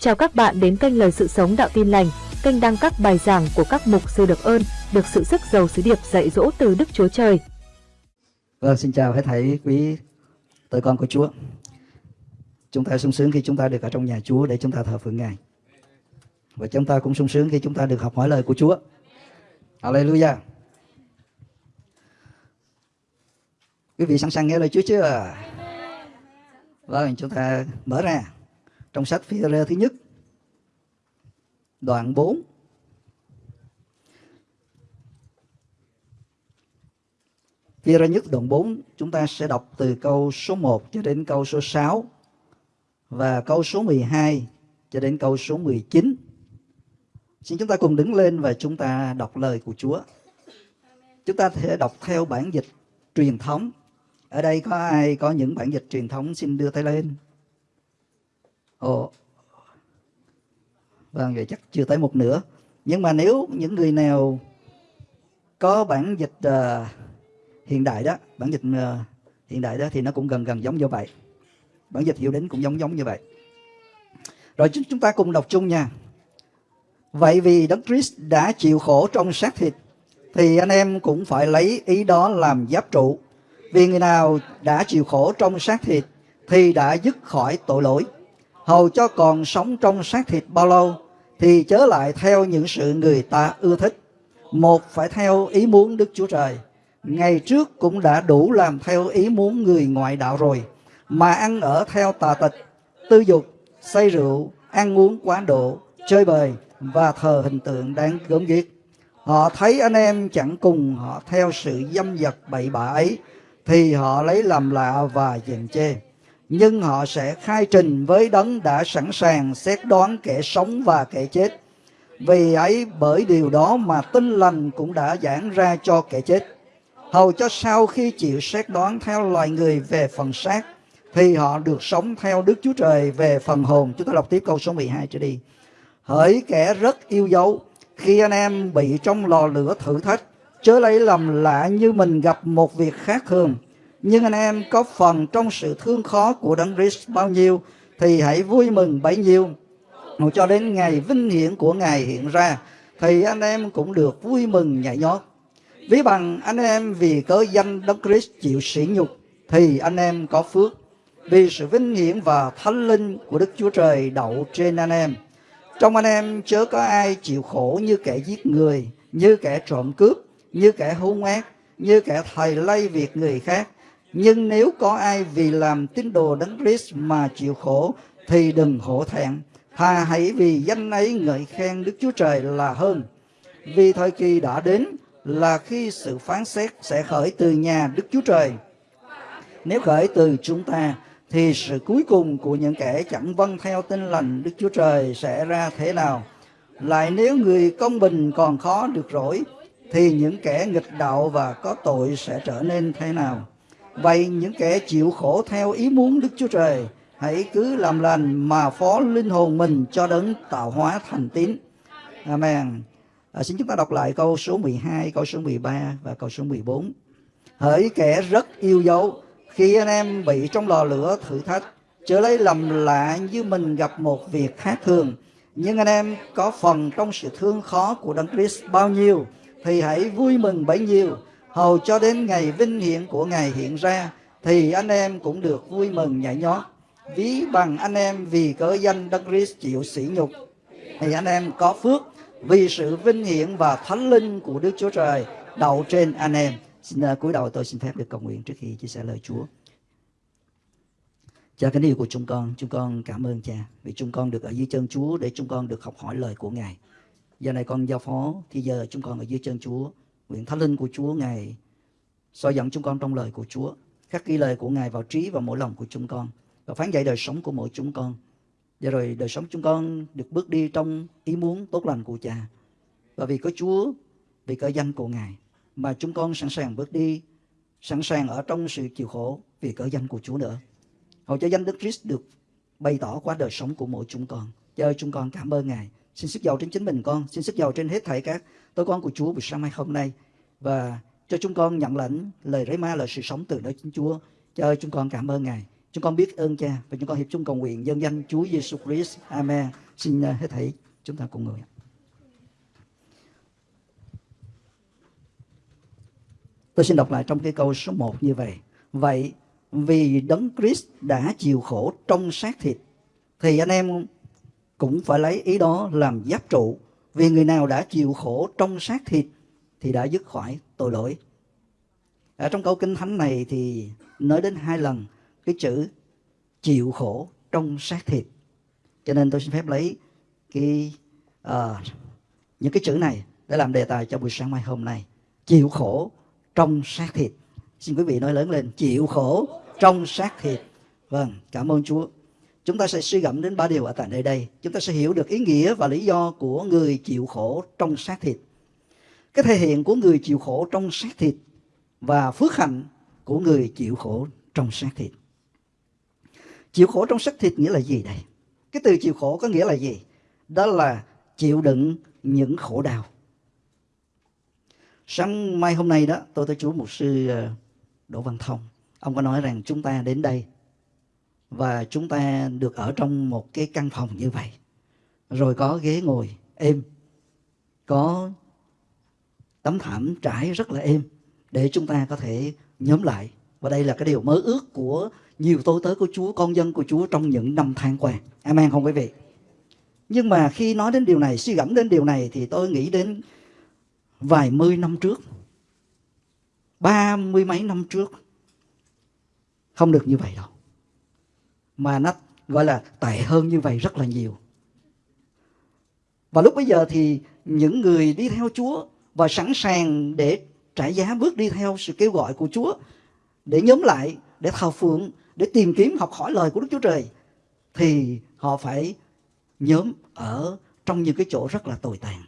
Chào các bạn đến kênh Lời Sự Sống Đạo Tin Lành, kênh đăng các bài giảng của các mục sư được ơn, được sự sức giàu sứ điệp dạy dỗ từ Đức Chúa Trời. Vâng, xin chào hết thảy quý tới con của Chúa. Chúng ta sung sướng khi chúng ta được ở trong nhà Chúa để chúng ta thờ phượng Ngài. Và chúng ta cũng sung sướng khi chúng ta được học hỏi lời của Chúa. Hallelujah. Quý vị sẵn sàng nghe lời Chúa chưa? Vâng, chúng ta mở ra trong sách phi rơ thứ nhất, đoạn 4 phi rơ nhất đoạn 4 chúng ta sẽ đọc từ câu số 1 cho đến câu số 6 và câu số 12 cho đến câu số 19 xin chúng ta cùng đứng lên và chúng ta đọc lời của Chúa. Chúng ta thể đọc theo bản dịch truyền thống. Ở đây có ai có những bản dịch truyền thống xin đưa tay lên? Ồ, vâng vậy chắc chưa tới một nửa. Nhưng mà nếu những người nào có bản dịch uh, hiện đại đó bản dịch uh, hiện đại đó thì nó cũng gần gần giống như vậy. Bản dịch hiểu đến cũng giống giống như vậy. Rồi chúng ta cùng đọc chung nha. Vậy vì đấng Christ đã chịu khổ trong xác thịt thì anh em cũng phải lấy ý đó làm giáp trụ. Vì người nào đã chịu khổ trong xác thịt thì đã dứt khỏi tội lỗi hầu cho còn sống trong xác thịt bao lâu, thì chớ lại theo những sự người ta ưa thích. Một phải theo ý muốn đức chúa trời. Ngày trước cũng đã đủ làm theo ý muốn người ngoại đạo rồi, mà ăn ở theo tà tịch, tư dục, say rượu, ăn uống quá độ, chơi bời và thờ hình tượng đáng gớm ghiếc. Họ thấy anh em chẳng cùng họ theo sự dâm dật bậy bạ ấy, thì họ lấy làm lạ và dèm chê nhưng họ sẽ khai trình với đấng đã sẵn sàng xét đoán kẻ sống và kẻ chết. Vì ấy bởi điều đó mà tinh lành cũng đã giảng ra cho kẻ chết. Hầu cho sau khi chịu xét đoán theo loài người về phần xác, thì họ được sống theo Đức Chúa Trời về phần hồn. Chúng ta đọc tiếp câu số 12 trở đi. Hỡi kẻ rất yêu dấu, khi anh em bị trong lò lửa thử thách, chớ lấy lầm lạ như mình gặp một việc khác thường nhưng anh em có phần trong sự thương khó của Đấng Christ bao nhiêu thì hãy vui mừng bấy nhiêu. Cho đến ngày vinh hiển của Ngài hiện ra thì anh em cũng được vui mừng nhảy nhót. Ví bằng anh em vì cớ danh Đấng Christ chịu sỉ nhục thì anh em có phước vì sự vinh hiển và thánh linh của Đức Chúa Trời đậu trên anh em. Trong anh em chớ có ai chịu khổ như kẻ giết người, như kẻ trộm cướp, như kẻ hung ác, như kẻ thầy lây việc người khác, nhưng nếu có ai vì làm tín đồ đấng Christ mà chịu khổ, thì đừng hổ thẹn. Thà hãy vì danh ấy ngợi khen Đức Chúa Trời là hơn. Vì thời kỳ đã đến là khi sự phán xét sẽ khởi từ nhà Đức Chúa Trời. Nếu khởi từ chúng ta, thì sự cuối cùng của những kẻ chẳng vâng theo tin lành Đức Chúa Trời sẽ ra thế nào? Lại nếu người công bình còn khó được rỗi, thì những kẻ nghịch đạo và có tội sẽ trở nên thế nào? Vậy những kẻ chịu khổ theo ý muốn Đức Chúa Trời, hãy cứ làm lành mà phó linh hồn mình cho đấng tạo hóa thành tín. Amen. À, xin chúng ta đọc lại câu số 12, câu số 13 và câu số 14. Hỡi kẻ rất yêu dấu, khi anh em bị trong lò lửa thử thách, trở lấy lầm lạ như mình gặp một việc khác thường. Nhưng anh em có phần trong sự thương khó của Đấng Christ bao nhiêu, thì hãy vui mừng bấy nhiêu hầu cho đến ngày vinh hiển của Ngài hiện ra, thì anh em cũng được vui mừng nhảy nhót. Ví bằng anh em vì cớ danh Đấng Christ chịu sỉ nhục, thì anh em có phước vì sự vinh hiển và thánh linh của Đức Chúa Trời đậu trên anh em. Xin uh, cúi đầu tôi xin phép được cầu nguyện trước khi chia sẻ lời Chúa. Cha kính yêu của chúng con, chúng con cảm ơn cha vì chúng con được ở dưới chân Chúa để chúng con được học hỏi lời của Ngài. Giờ này con giao phó thì giờ chúng con ở dưới chân Chúa Nguyện Thánh Linh của Chúa Ngài soi dẫn chúng con trong lời của Chúa. Khắc ghi lời của Ngài vào trí và mỗi lòng của chúng con. Và phán dạy đời sống của mỗi chúng con. Và rồi đời sống chúng con được bước đi trong ý muốn tốt lành của Cha. Và vì có Chúa, vì có danh của Ngài. Mà chúng con sẵn sàng bước đi, sẵn sàng ở trong sự chịu khổ vì cỡ danh của Chúa nữa. Hầu cho danh Đức Christ được bày tỏ qua đời sống của mỗi chúng con. Cho chúng con cảm ơn Ngài. Xin sức giàu trên chính mình con, xin sức giàu trên hết thảy các tôi con của Chúa buổi sáng mai hôm nay và cho chúng con nhận lãnh lời rấy ma là sự sống từ nơi chính Chúa. Cho chúng con cảm ơn Ngài. Chúng con biết ơn Cha và chúng con hiệp chung cầu nguyện dân danh Chúa Giêsu Christ. Amen. Xin à, hết thảy chúng ta cùng ngồi. Tôi xin đọc lại trong cái câu số 1 như vậy. Vậy vì đấng Christ đã chịu khổ trong xác thịt, thì anh em cũng phải lấy ý đó làm giáp trụ vì người nào đã chịu khổ trong xác thịt thì đã dứt khỏi tội lỗi. Ở trong câu kinh thánh này thì nói đến hai lần cái chữ chịu khổ trong xác thịt. Cho nên tôi xin phép lấy cái uh, những cái chữ này để làm đề tài cho buổi sáng mai hôm nay. Chịu khổ trong xác thịt. Xin quý vị nói lớn lên chịu khổ trong xác thịt. Vâng cảm ơn chúa chúng ta sẽ suy gẫm đến ba điều ở tại nơi đây. Chúng ta sẽ hiểu được ý nghĩa và lý do của người chịu khổ trong xác thịt. Cái thể hiện của người chịu khổ trong xác thịt và phước hạnh của người chịu khổ trong xác thịt. Chịu khổ trong xác thịt nghĩa là gì đây? Cái từ chịu khổ có nghĩa là gì? Đó là chịu đựng những khổ đau. Sáng mai hôm nay đó, tôi tới chú mục sư ờ, đỗ văn thông. Ông có nói rằng chúng ta đến đây và chúng ta được ở trong một cái căn phòng như vậy. Rồi có ghế ngồi, êm. Có tấm thảm trải rất là êm để chúng ta có thể nhóm lại. Và đây là cái điều mơ ước của nhiều tôi tới của Chúa, con dân của Chúa trong những năm tháng qua. Amen không quý vị? Nhưng mà khi nói đến điều này, suy gẫm đến điều này thì tôi nghĩ đến vài mươi năm trước. Ba mươi mấy năm trước. Không được như vậy đâu mà nó gọi là tệ hơn như vậy rất là nhiều và lúc bây giờ thì những người đi theo Chúa và sẵn sàng để trả giá bước đi theo sự kêu gọi của Chúa để nhóm lại, để thờ phượng, để tìm kiếm học hỏi lời của Đức Chúa Trời thì họ phải nhóm ở trong những cái chỗ rất là tồi tàn.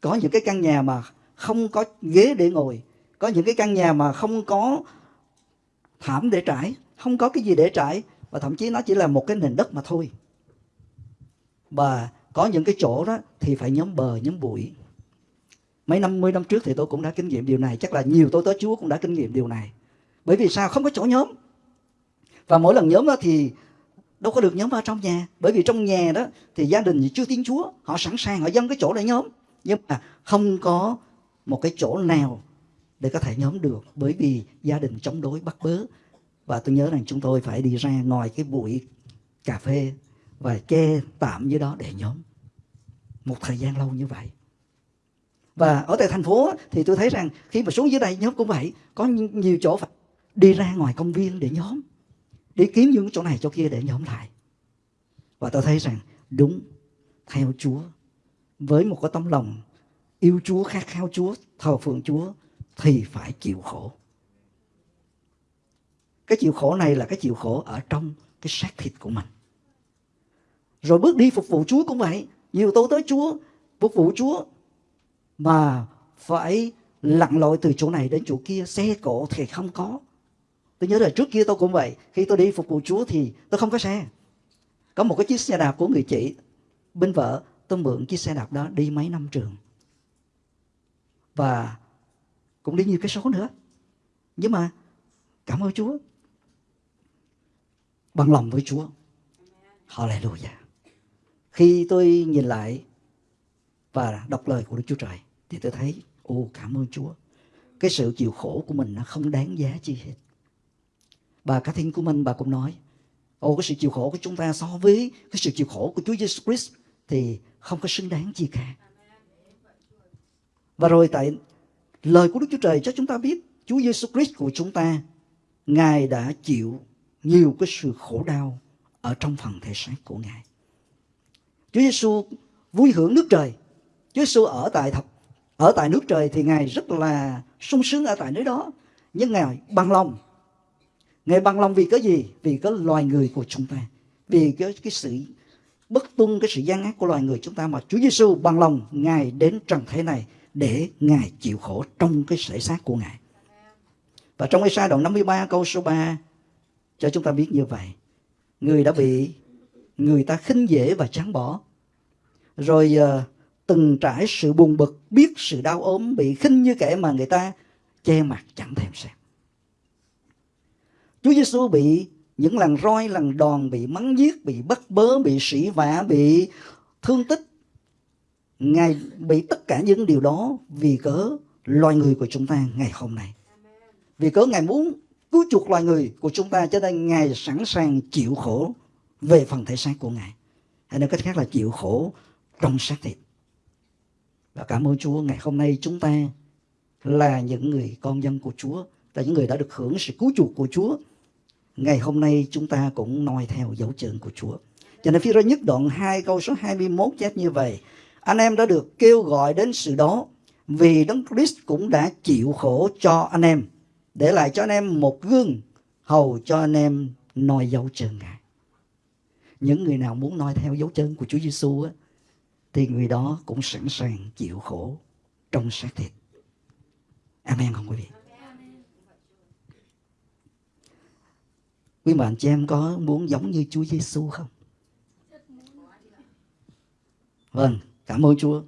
Có những cái căn nhà mà không có ghế để ngồi, có những cái căn nhà mà không có thảm để trải, không có cái gì để trải và thậm chí nó chỉ là một cái nền đất mà thôi. Và có những cái chỗ đó thì phải nhóm bờ, nhóm bụi. Mấy năm mươi năm trước thì tôi cũng đã kinh nghiệm điều này. Chắc là nhiều tôi tới chúa cũng đã kinh nghiệm điều này. Bởi vì sao? Không có chỗ nhóm. Và mỗi lần nhóm đó thì đâu có được nhóm vào trong nhà. Bởi vì trong nhà đó thì gia đình chưa tiếng chúa. Họ sẵn sàng, họ dâng cái chỗ để nhóm. Nhưng mà không có một cái chỗ nào để có thể nhóm được. Bởi vì gia đình chống đối, bắt bớ và tôi nhớ rằng chúng tôi phải đi ra ngoài cái bụi cà phê và che tạm dưới đó để nhóm. Một thời gian lâu như vậy. Và ở tại thành phố thì tôi thấy rằng khi mà xuống dưới đây nhóm cũng vậy. Có nhiều chỗ phải đi ra ngoài công viên để nhóm. Đi kiếm những chỗ này chỗ kia để nhóm lại. Và tôi thấy rằng đúng, theo Chúa. Với một cái tấm lòng yêu Chúa, khát khao Chúa, thờ phượng Chúa, thì phải chịu khổ cái chịu khổ này là cái chịu khổ ở trong cái xác thịt của mình. Rồi bước đi phục vụ Chúa cũng vậy. Nhiều tôi tới Chúa, phục vụ Chúa mà phải lặn lội từ chỗ này đến chỗ kia, xe cộ thì không có. Tôi nhớ là trước kia tôi cũng vậy. Khi tôi đi phục vụ Chúa thì tôi không có xe. Có một cái chiếc xe đạp của người chị, bên vợ, tôi mượn chiếc xe đạp đó đi mấy năm trường. Và cũng đi nhiều cái số nữa. Nhưng mà cảm ơn Chúa bằng lòng với Chúa. Hallelujah. Khi tôi nhìn lại và đọc lời của Đức Chúa Trời, thì tôi thấy, ô, cảm ơn Chúa. Cái sự chịu khổ của mình nó không đáng giá chi hết. Bà cá thiên của mình, bà cũng nói, ô, cái sự chịu khổ của chúng ta so với cái sự chịu khổ của Chúa Jesus Christ thì không có xứng đáng gì cả. Và rồi tại lời của Đức Chúa Trời cho chúng ta biết, Chúa Jesus Christ của chúng ta, Ngài đã chịu nhiều cái sự khổ đau ở trong phần thể xác của Ngài. Chúa Giêsu vui hưởng nước trời. Chúa Giêsu ở tại thập ở tại nước trời thì Ngài rất là sung sướng ở tại nơi đó. Nhưng Ngài bằng lòng. Ngài bằng lòng vì cái gì? Vì cái loài người của chúng ta. Vì cái, cái sự bất tuân, cái sự gian ác của loài người chúng ta mà Chúa Giêsu bằng lòng Ngài đến trần thế này để Ngài chịu khổ trong cái thể xác của Ngài. Và trong Ê-sa đoạn 53 câu số 3 cho chúng ta biết như vậy. Người đã bị người ta khinh dễ và chán bỏ. Rồi uh, từng trải sự buồn bực biết sự đau ốm bị khinh như kẻ mà người ta che mặt chẳng thèm xem. Chúa Giêsu bị những lần roi lần đòn bị mắng giết bị bắt bớ bị sỉ vả bị thương tích. Ngài bị tất cả những điều đó vì cớ loài người của chúng ta ngày hôm nay. Vì cớ ngài muốn cứu chuộc loài người của chúng ta cho nên ngài sẵn sàng chịu khổ về phần thể xác của ngài. Hay nói cách khác là chịu khổ trong xác thịt. Và cảm ơn Chúa, ngày hôm nay chúng ta là những người con dân của Chúa, là những người đã được hưởng sự cứu chuộc của Chúa. Ngày hôm nay chúng ta cũng noi theo dấu chân của Chúa. Cho nên phía ra nhất đoạn 2 câu số 21 chép như vậy. Anh em đã được kêu gọi đến sự đó vì Đấng Christ cũng đã chịu khổ cho anh em để lại cho anh em một gương hầu cho anh em noi dấu chân Ngài. Những người nào muốn noi theo dấu chân của Chúa Giêsu á thì người đó cũng sẵn sàng chịu khổ trong xác thịt. Amen không quý vị? Quý bạn chị em có muốn giống như Chúa Giêsu không? Vâng, cảm ơn Chúa.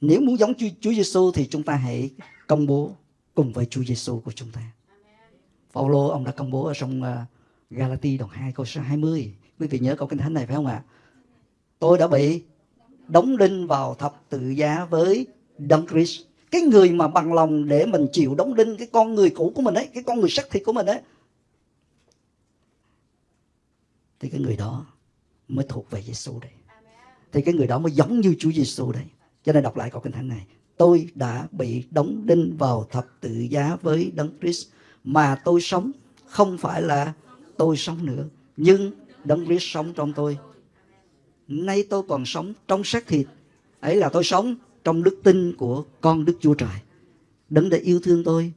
Nếu muốn giống Chúa, Chúa Giêsu thì chúng ta hãy công bố cùng với Chúa Giêsu của chúng ta. Phaolô ông đã công bố ở trong à, Galati đoạn 2 câu số 20. Quý vị nhớ câu kinh thánh này phải không ạ? Tôi đã bị đóng đinh vào thập tự giá với Đấng Christ. Cái người mà bằng lòng để mình chịu đóng đinh cái con người cũ của mình ấy, cái con người xác thịt của mình ấy. Thì cái người đó mới thuộc về Giêsu đây. Thì cái người đó mới giống như Chúa Giêsu đây. Cho nên đọc lại câu kinh thánh này. Tôi đã bị đóng đinh vào thập tự giá với Đấng Christ mà tôi sống không phải là tôi sống nữa, nhưng Đấng Christ sống trong tôi. Nay tôi còn sống trong xác thịt, ấy là tôi sống trong đức tin của con Đức Chúa Trời. Đấng đã yêu thương tôi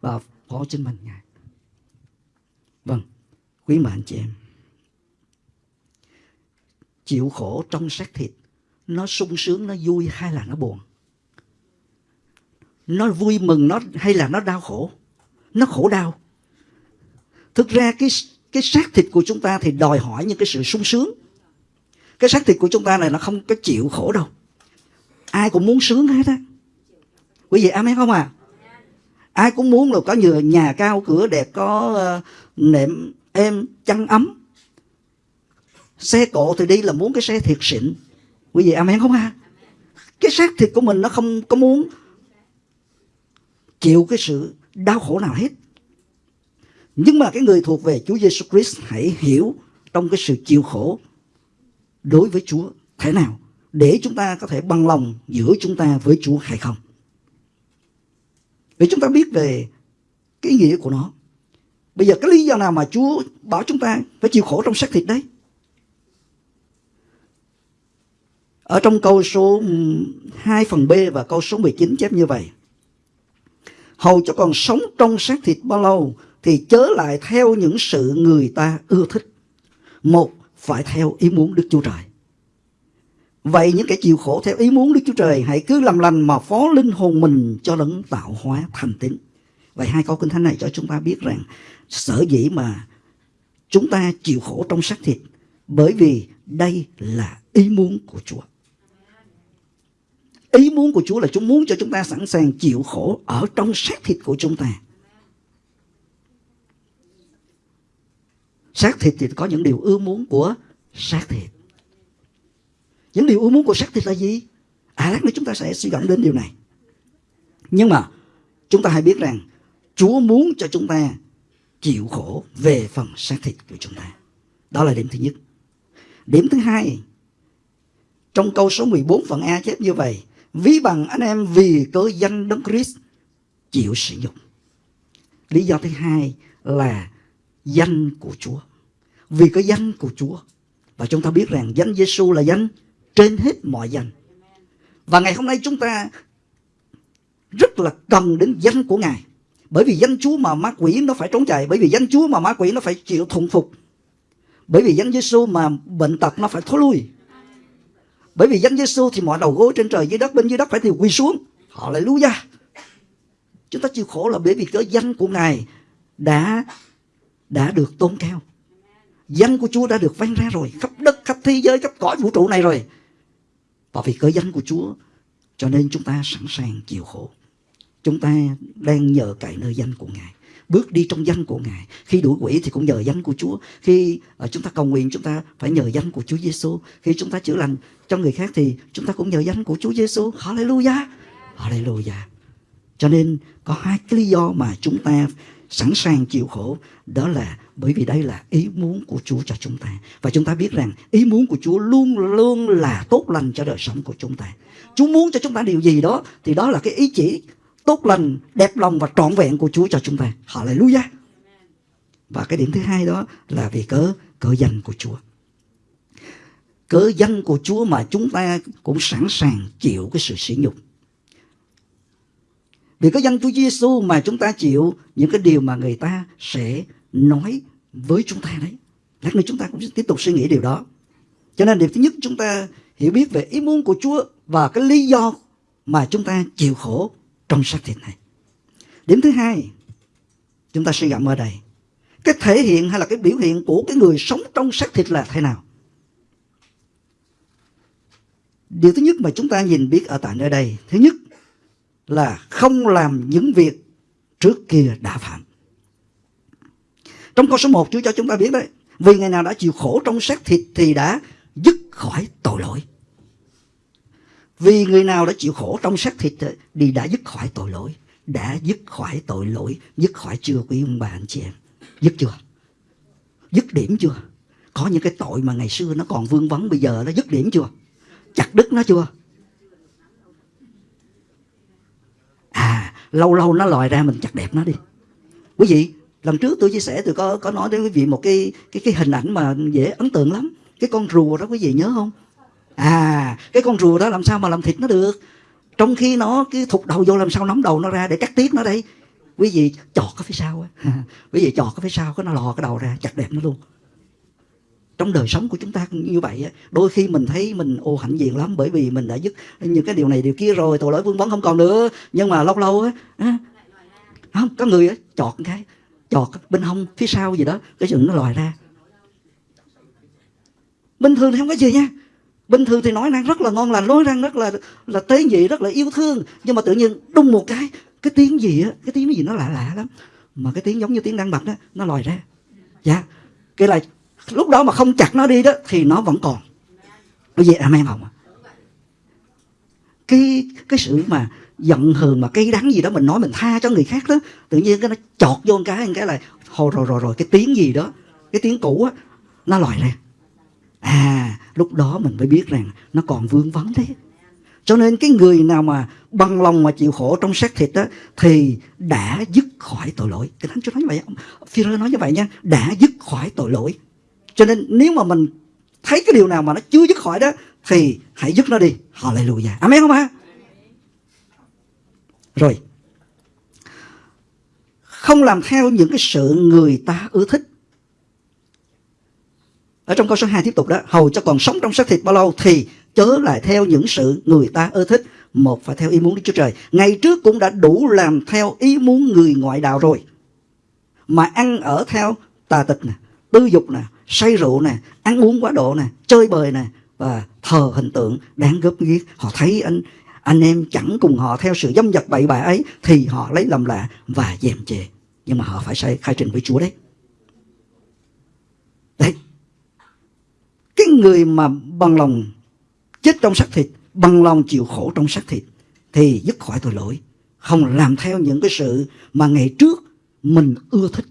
và phó trên mình Ngài. Vâng, quý bạn chị em. Chịu khổ trong xác thịt nó sung sướng nó vui hay là nó buồn nó vui mừng nó hay là nó đau khổ? Nó khổ đau. Thực ra cái cái xác thịt của chúng ta thì đòi hỏi những cái sự sung sướng. Cái xác thịt của chúng ta này nó không có chịu khổ đâu. Ai cũng muốn sướng hết á. Quý vị amen không à ai cũng muốn là có nhiều nhà cao cửa đẹp có uh, nệm êm chăn ấm. Xe cộ thì đi là muốn cái xe thiệt xịn. Quý vị amen không ha? Cái xác thịt của mình nó không có muốn chịu cái sự đau khổ nào hết nhưng mà cái người thuộc về Chúa Giêsu Christ hãy hiểu trong cái sự chịu khổ đối với Chúa thế nào để chúng ta có thể bằng lòng giữa chúng ta với Chúa hay không. Để chúng ta biết về cái ý nghĩa của nó. Bây giờ cái lý do nào mà Chúa bảo chúng ta phải chịu khổ trong xác thịt đấy? Ở trong câu số 2 phần B và câu số 19 chép như vậy. Hầu cho còn sống trong xác thịt bao lâu thì chớ lại theo những sự người ta ưa thích. Một, phải theo ý muốn Đức Chúa Trời. Vậy những kẻ chịu khổ theo ý muốn Đức Chúa Trời hãy cứ làm lành mà phó linh hồn mình cho đấng tạo hóa thành tín. Vậy hai câu kinh thánh này cho chúng ta biết rằng sở dĩ mà chúng ta chịu khổ trong xác thịt bởi vì đây là ý muốn của Chúa. Ý muốn của Chúa là Chúa muốn cho chúng ta sẵn sàng chịu khổ ở trong xác thịt của chúng ta. Xác thịt thì có những điều ưa muốn của xác thịt. Những điều ưa muốn của xác thịt là gì? À lát nữa chúng ta sẽ suy gẫm đến điều này. Nhưng mà chúng ta hãy biết rằng Chúa muốn cho chúng ta chịu khổ về phần xác thịt của chúng ta. Đó là điểm thứ nhất. Điểm thứ hai, trong câu số 14 phần A chép như vậy, ví bằng anh em vì cớ danh Đấng Christ chịu sử dụng. Lý do thứ hai là danh của Chúa. Vì có danh của Chúa. Và chúng ta biết rằng danh Giêsu là danh trên hết mọi danh. Và ngày hôm nay chúng ta rất là cần đến danh của Ngài. Bởi vì danh Chúa mà ma quỷ nó phải trốn chạy. Bởi vì danh Chúa mà ma quỷ nó phải chịu thuận phục. Bởi vì danh Giêsu mà bệnh tật nó phải thối lui. Bởi vì danh Giêsu thì mọi đầu gối trên trời dưới đất bên dưới đất phải thì quỳ xuống. Họ lại lú ra. Chúng ta chịu khổ là bởi vì cái danh của Ngài đã đã được tôn cao. Danh của Chúa đã được vang ra rồi, khắp đất, khắp thế giới, khắp cõi vũ trụ này rồi. Và vì cớ danh của Chúa, cho nên chúng ta sẵn sàng chịu khổ. Chúng ta đang nhờ cậy nơi danh của Ngài bước đi trong danh của Ngài. Khi đuổi quỷ thì cũng nhờ danh của Chúa. Khi uh, chúng ta cầu nguyện chúng ta phải nhờ danh của Chúa Giêsu. Khi chúng ta chữa lành cho người khác thì chúng ta cũng nhờ danh của Chúa Giêsu. Hallelujah. Hallelujah. Cho nên có hai cái lý do mà chúng ta sẵn sàng chịu khổ đó là bởi vì đây là ý muốn của Chúa cho chúng ta và chúng ta biết rằng ý muốn của Chúa luôn luôn là tốt lành cho đời sống của chúng ta Chúa muốn cho chúng ta điều gì đó thì đó là cái ý chỉ tốt lành, đẹp lòng và trọn vẹn của Chúa cho chúng ta. Hallelujah. Và cái điểm thứ hai đó là vì cớ cớ danh của Chúa. Cớ danh của Chúa mà chúng ta cũng sẵn sàng chịu cái sự sỉ nhục. Vì cớ danh Chúa Giêsu mà chúng ta chịu những cái điều mà người ta sẽ nói với chúng ta đấy. Lát nữa chúng ta cũng tiếp tục suy nghĩ điều đó. Cho nên điều thứ nhất chúng ta hiểu biết về ý muốn của Chúa và cái lý do mà chúng ta chịu khổ trong xác thịt này. Điểm thứ hai, chúng ta suy gẫm ở đây. Cái thể hiện hay là cái biểu hiện của cái người sống trong xác thịt là thế nào? Điều thứ nhất mà chúng ta nhìn biết ở tại nơi đây, thứ nhất là không làm những việc trước kia đã phạm. Trong câu số 1 Chúa cho chúng ta biết đấy, vì ngày nào đã chịu khổ trong xác thịt thì đã dứt khỏi tội lỗi. Vì người nào đã chịu khổ trong xác thịt thì đã dứt khỏi tội lỗi. Đã dứt khỏi tội lỗi, dứt khỏi chưa quý ông bà anh chị em. Dứt chưa? Dứt điểm chưa? Có những cái tội mà ngày xưa nó còn vương vấn bây giờ nó dứt điểm chưa? Chặt đứt nó chưa? à lâu lâu nó lòi ra mình chặt đẹp nó đi quý vị lần trước tôi chia sẻ tôi có có nói đến quý vị một cái cái cái hình ảnh mà dễ ấn tượng lắm cái con rùa đó quý vị nhớ không à cái con rùa đó làm sao mà làm thịt nó được? Trong khi nó cái thụt đầu vô làm sao nắm đầu nó ra để cắt tiết nó đây? Quý vị chọt cái phía sau á. Quý vị chọt cái phía sau, cái nó lò cái đầu ra, chặt đẹp nó luôn. Trong đời sống của chúng ta cũng như vậy đôi khi mình thấy mình ô hạnh diện lắm bởi vì mình đã dứt những cái điều này, điều kia rồi, tội lỗi vương vấn không còn nữa. Nhưng mà lâu lâu á không, có người á, chọt cái, chọt bên hông phía sau gì đó, cái chừng nó lòi ra. Bình thường thì không có gì nha bình thường thì nói năng rất là ngon lành, nói năng rất là là tế nhị, rất là yêu thương. Nhưng mà tự nhiên đung một cái cái tiếng gì á, cái tiếng gì nó lạ lạ lắm. Mà cái tiếng giống như tiếng đang bật đó nó lòi ra. Dạ. Cái là lúc đó mà không chặt nó đi đó, thì nó vẫn còn. Cái gì amen không cái cái sự mà giận hờn mà cây đắng gì đó mình nói mình tha cho người khác đó, tự nhiên cái nó chọt vô một cái một cái là hồi rồi rồi rồi, cái tiếng gì đó, cái tiếng cũ á, nó lòi ra à lúc đó mình mới biết rằng nó còn vương vấn đấy cho nên cái người nào mà bằng lòng mà chịu khổ trong xác thịt đó thì đã dứt khỏi tội lỗi. Cái thánh Chúa nói như vậy, Phi nói như vậy nha, đã dứt khỏi tội lỗi. Cho nên nếu mà mình thấy cái điều nào mà nó chưa dứt khỏi đó thì hãy dứt nó đi. Hallelujah. Amen không ạ? Rồi. Không làm theo những cái sự người ta ưa thích. Ở trong câu số 2 tiếp tục đó, hầu cho còn sống trong xác thịt bao lâu thì chớ lại theo những sự người ta ưa thích. Một phải theo ý muốn Đức Chúa Trời. Ngày trước cũng đã đủ làm theo ý muốn người ngoại đạo rồi. Mà ăn ở theo tà tịch nè, tư dục nè, say rượu nè ăn uống quá độ nè chơi bời nè và thờ hình tượng đáng góp ghiếc họ thấy anh anh em chẳng cùng họ theo sự dâm dật bậy bạ ấy thì họ lấy làm lạ và dèm chê nhưng mà họ phải khai, khai trình với Chúa đấy cái người mà bằng lòng chết trong xác thịt, bằng lòng chịu khổ trong xác thịt, thì dứt khỏi tội lỗi. Không làm theo những cái sự mà ngày trước mình ưa thích.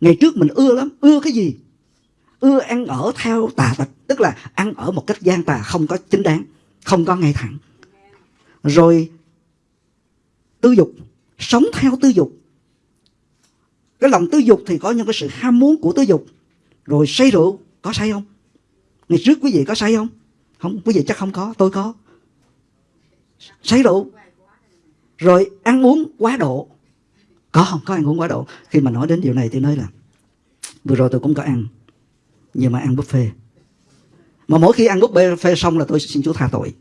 Ngày trước mình ưa lắm. Ưa cái gì? Ưa ăn ở theo tà tật tức là ăn ở một cách gian tà, không có chính đáng, không có ngay thẳng. Rồi tư dục, sống theo tư dục. Cái lòng tư dục thì có những cái sự ham muốn của tư dục. Rồi say rượu, có say không? Ngày trước quý vị có say không? Không, quý vị chắc không có, tôi có. Say rượu. Rồi ăn uống quá độ. Có không? Có ăn uống quá độ. Khi mà nói đến điều này, tôi nói là, vừa rồi tôi cũng có ăn, nhưng mà ăn buffet. Mà mỗi khi ăn buffet xong là tôi xin Chúa tha tội.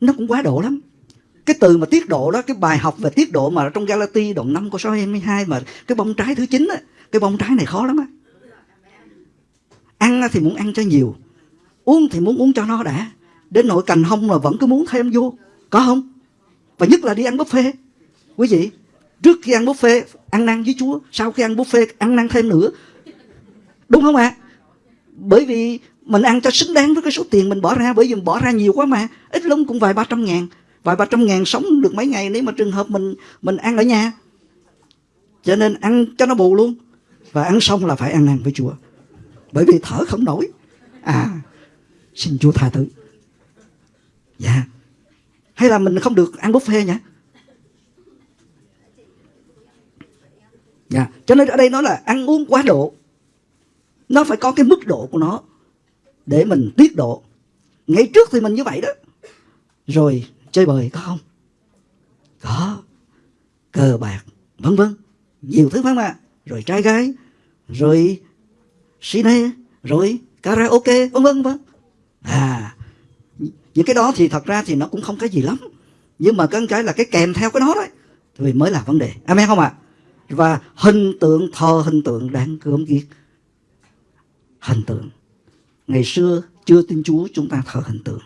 Nó cũng quá độ lắm. Cái từ mà tiết độ đó, cái bài học về tiết độ mà trong Galati đoạn 5 câu số 22 mà cái bông trái thứ 9 á, cái bông trái này khó lắm á ăn thì muốn ăn cho nhiều, uống thì muốn uống cho nó đã. Đến nội cành hông mà vẫn cứ muốn thêm vô, có không? Và nhất là đi ăn buffet. Quý vị, trước khi ăn buffet, ăn năn với Chúa, sau khi ăn buffet, ăn năn thêm nữa. Đúng không ạ? À? bởi vì mình ăn cho xứng đáng với cái số tiền mình bỏ ra, bởi vì mình bỏ ra nhiều quá mà. Ít lắm cũng vài ba trăm ngàn. Vài ba trăm ngàn sống được mấy ngày nếu mà trường hợp mình mình ăn ở nhà. Cho nên ăn cho nó bù luôn. Và ăn xong là phải ăn năn với Chúa bởi vì thở không nổi. À xin Chúa tha thứ. Dạ. Hay là mình không được ăn buffet nhỉ? Dạ. Cho nên ở đây nói là ăn uống quá độ. Nó phải có cái mức độ của nó để mình tiết độ. Ngày trước thì mình như vậy đó. Rồi, chơi bời, có không? Có. Cờ bạc, vân vân. Nhiều thứ lắm mà rồi trai gái. Rồi cine rồi, karaoke, vân vân. Vân à những cái đó thì thật ra thì nó cũng không cái gì lắm. Nhưng mà cái cái là cái kèm theo cái đó đấy, thì mới là vấn đề. Amen không ạ? À? và hình tượng, thờ hình tượng đáng gớm ghiếc. Hình tượng. Ngày xưa chưa tin Chúa, chúng ta thờ hình tượng.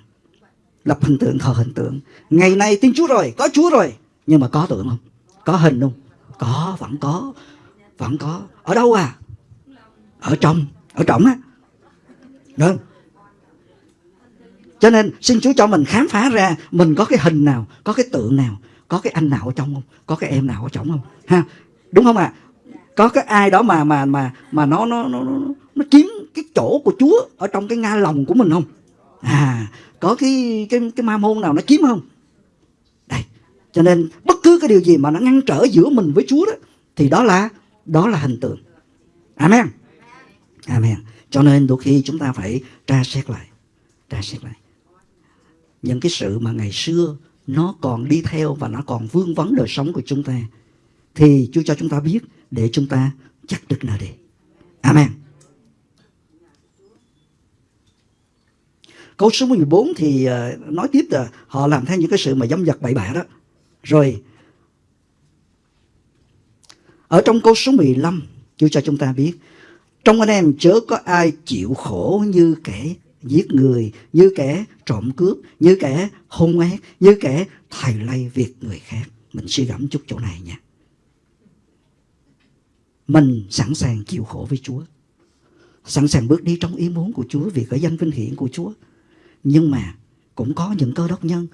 Lập hình tượng, thờ hình tượng. Ngày nay tin Chúa rồi, có Chúa rồi. Nhưng mà có tượng không? Có hình không? Có, vẫn có. Vẫn có. Ở đâu à? Ở trong ở trọng á. Được cho nên xin Chúa cho mình khám phá ra mình có cái hình nào có cái tượng nào có cái anh nào ở trong không có cái em nào ở trong không? Ha đúng không ạ? À? có cái ai đó mà mà mà mà nó nó nó nó, nó chiếm cái chỗ của Chúa ở trong cái nga lòng của mình không? À có cái cái cái ma môn nào nó chiếm không? Đây cho nên bất cứ cái điều gì mà nó ngăn trở giữa mình với Chúa đó thì đó là đó là hình tượng. Amen amen cho nên đôi khi chúng ta phải tra xét lại, tra xét lại những cái sự mà ngày xưa nó còn đi theo và nó còn vương vấn đời sống của chúng ta, thì Chúa cho chúng ta biết để chúng ta chắc được nơi đi. Amen. Câu số 14 thì ờ, nói tiếp là họ làm theo những cái sự mà dâm dật bậy bạ đó. Rồi, ở trong câu số 15 Chúa cho chúng ta biết trong anh em chớ có ai chịu khổ như kẻ giết người, như kẻ trộm cướp, như kẻ hung ác, như kẻ thầy lay việc người khác. Mình suy gẫm chút chỗ này nha mình sẵn sàng chịu khổ với Chúa. Sẵn sàng bước đi trong ý muốn của Chúa vì cái danh vinh hiển của Chúa. Nhưng mà cũng có những cơ đốc nhân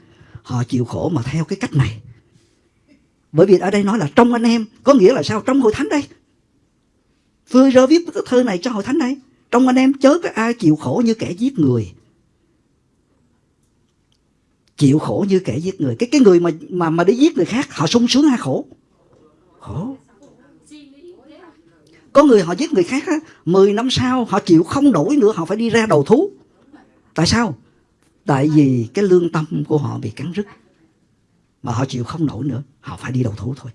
họ chịu khổ mà theo cái cách này. Bởi vì ở đây nói là trong anh em, có nghĩa là sao? Trong hội thánh đây. Vừa rơ viết cái thơ này cho hội thánh đây. Trong anh em chớ có ai chịu khổ như kẻ giết người. Chịu khổ như kẻ giết người. Cái cái người mà mà mà đi giết người khác họ sung sướng hay khổ? Khổ. Có người họ giết người khác á, 10 năm sau họ chịu không nổi nữa họ phải đi ra đầu thú. Tại sao? Tại vì cái lương tâm của họ bị cắn rứt. Mà họ chịu không nổi nữa, họ phải đi đầu thú thôi.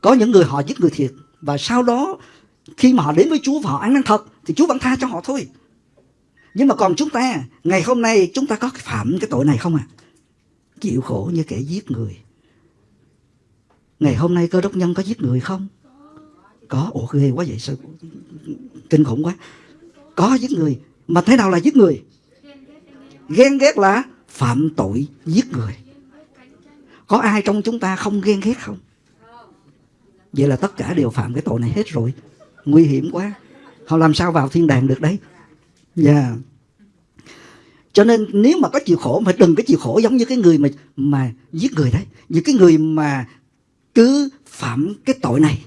Có những người họ giết người thiệt và sau đó khi mà họ đến với Chúa và họ ăn năn thật thì Chúa vẫn tha cho họ thôi. Nhưng mà còn chúng ta, ngày hôm nay chúng ta có phạm cái tội này không à? Chịu khổ như kẻ giết người. Ngày hôm nay cơ đốc nhân có giết người không? có ủa ghê quá vậy sao kinh khủng quá có giết người mà thế nào là giết người ghen ghét là phạm tội giết người có ai trong chúng ta không ghen ghét không vậy là tất cả đều phạm cái tội này hết rồi. Nguy hiểm quá. Họ làm sao vào thiên đàng được đấy? Dạ. Yeah. cho nên nếu mà có chịu khổ, mà đừng có chịu khổ giống như cái người mà mà giết người đấy. Những cái người mà cứ phạm cái tội này,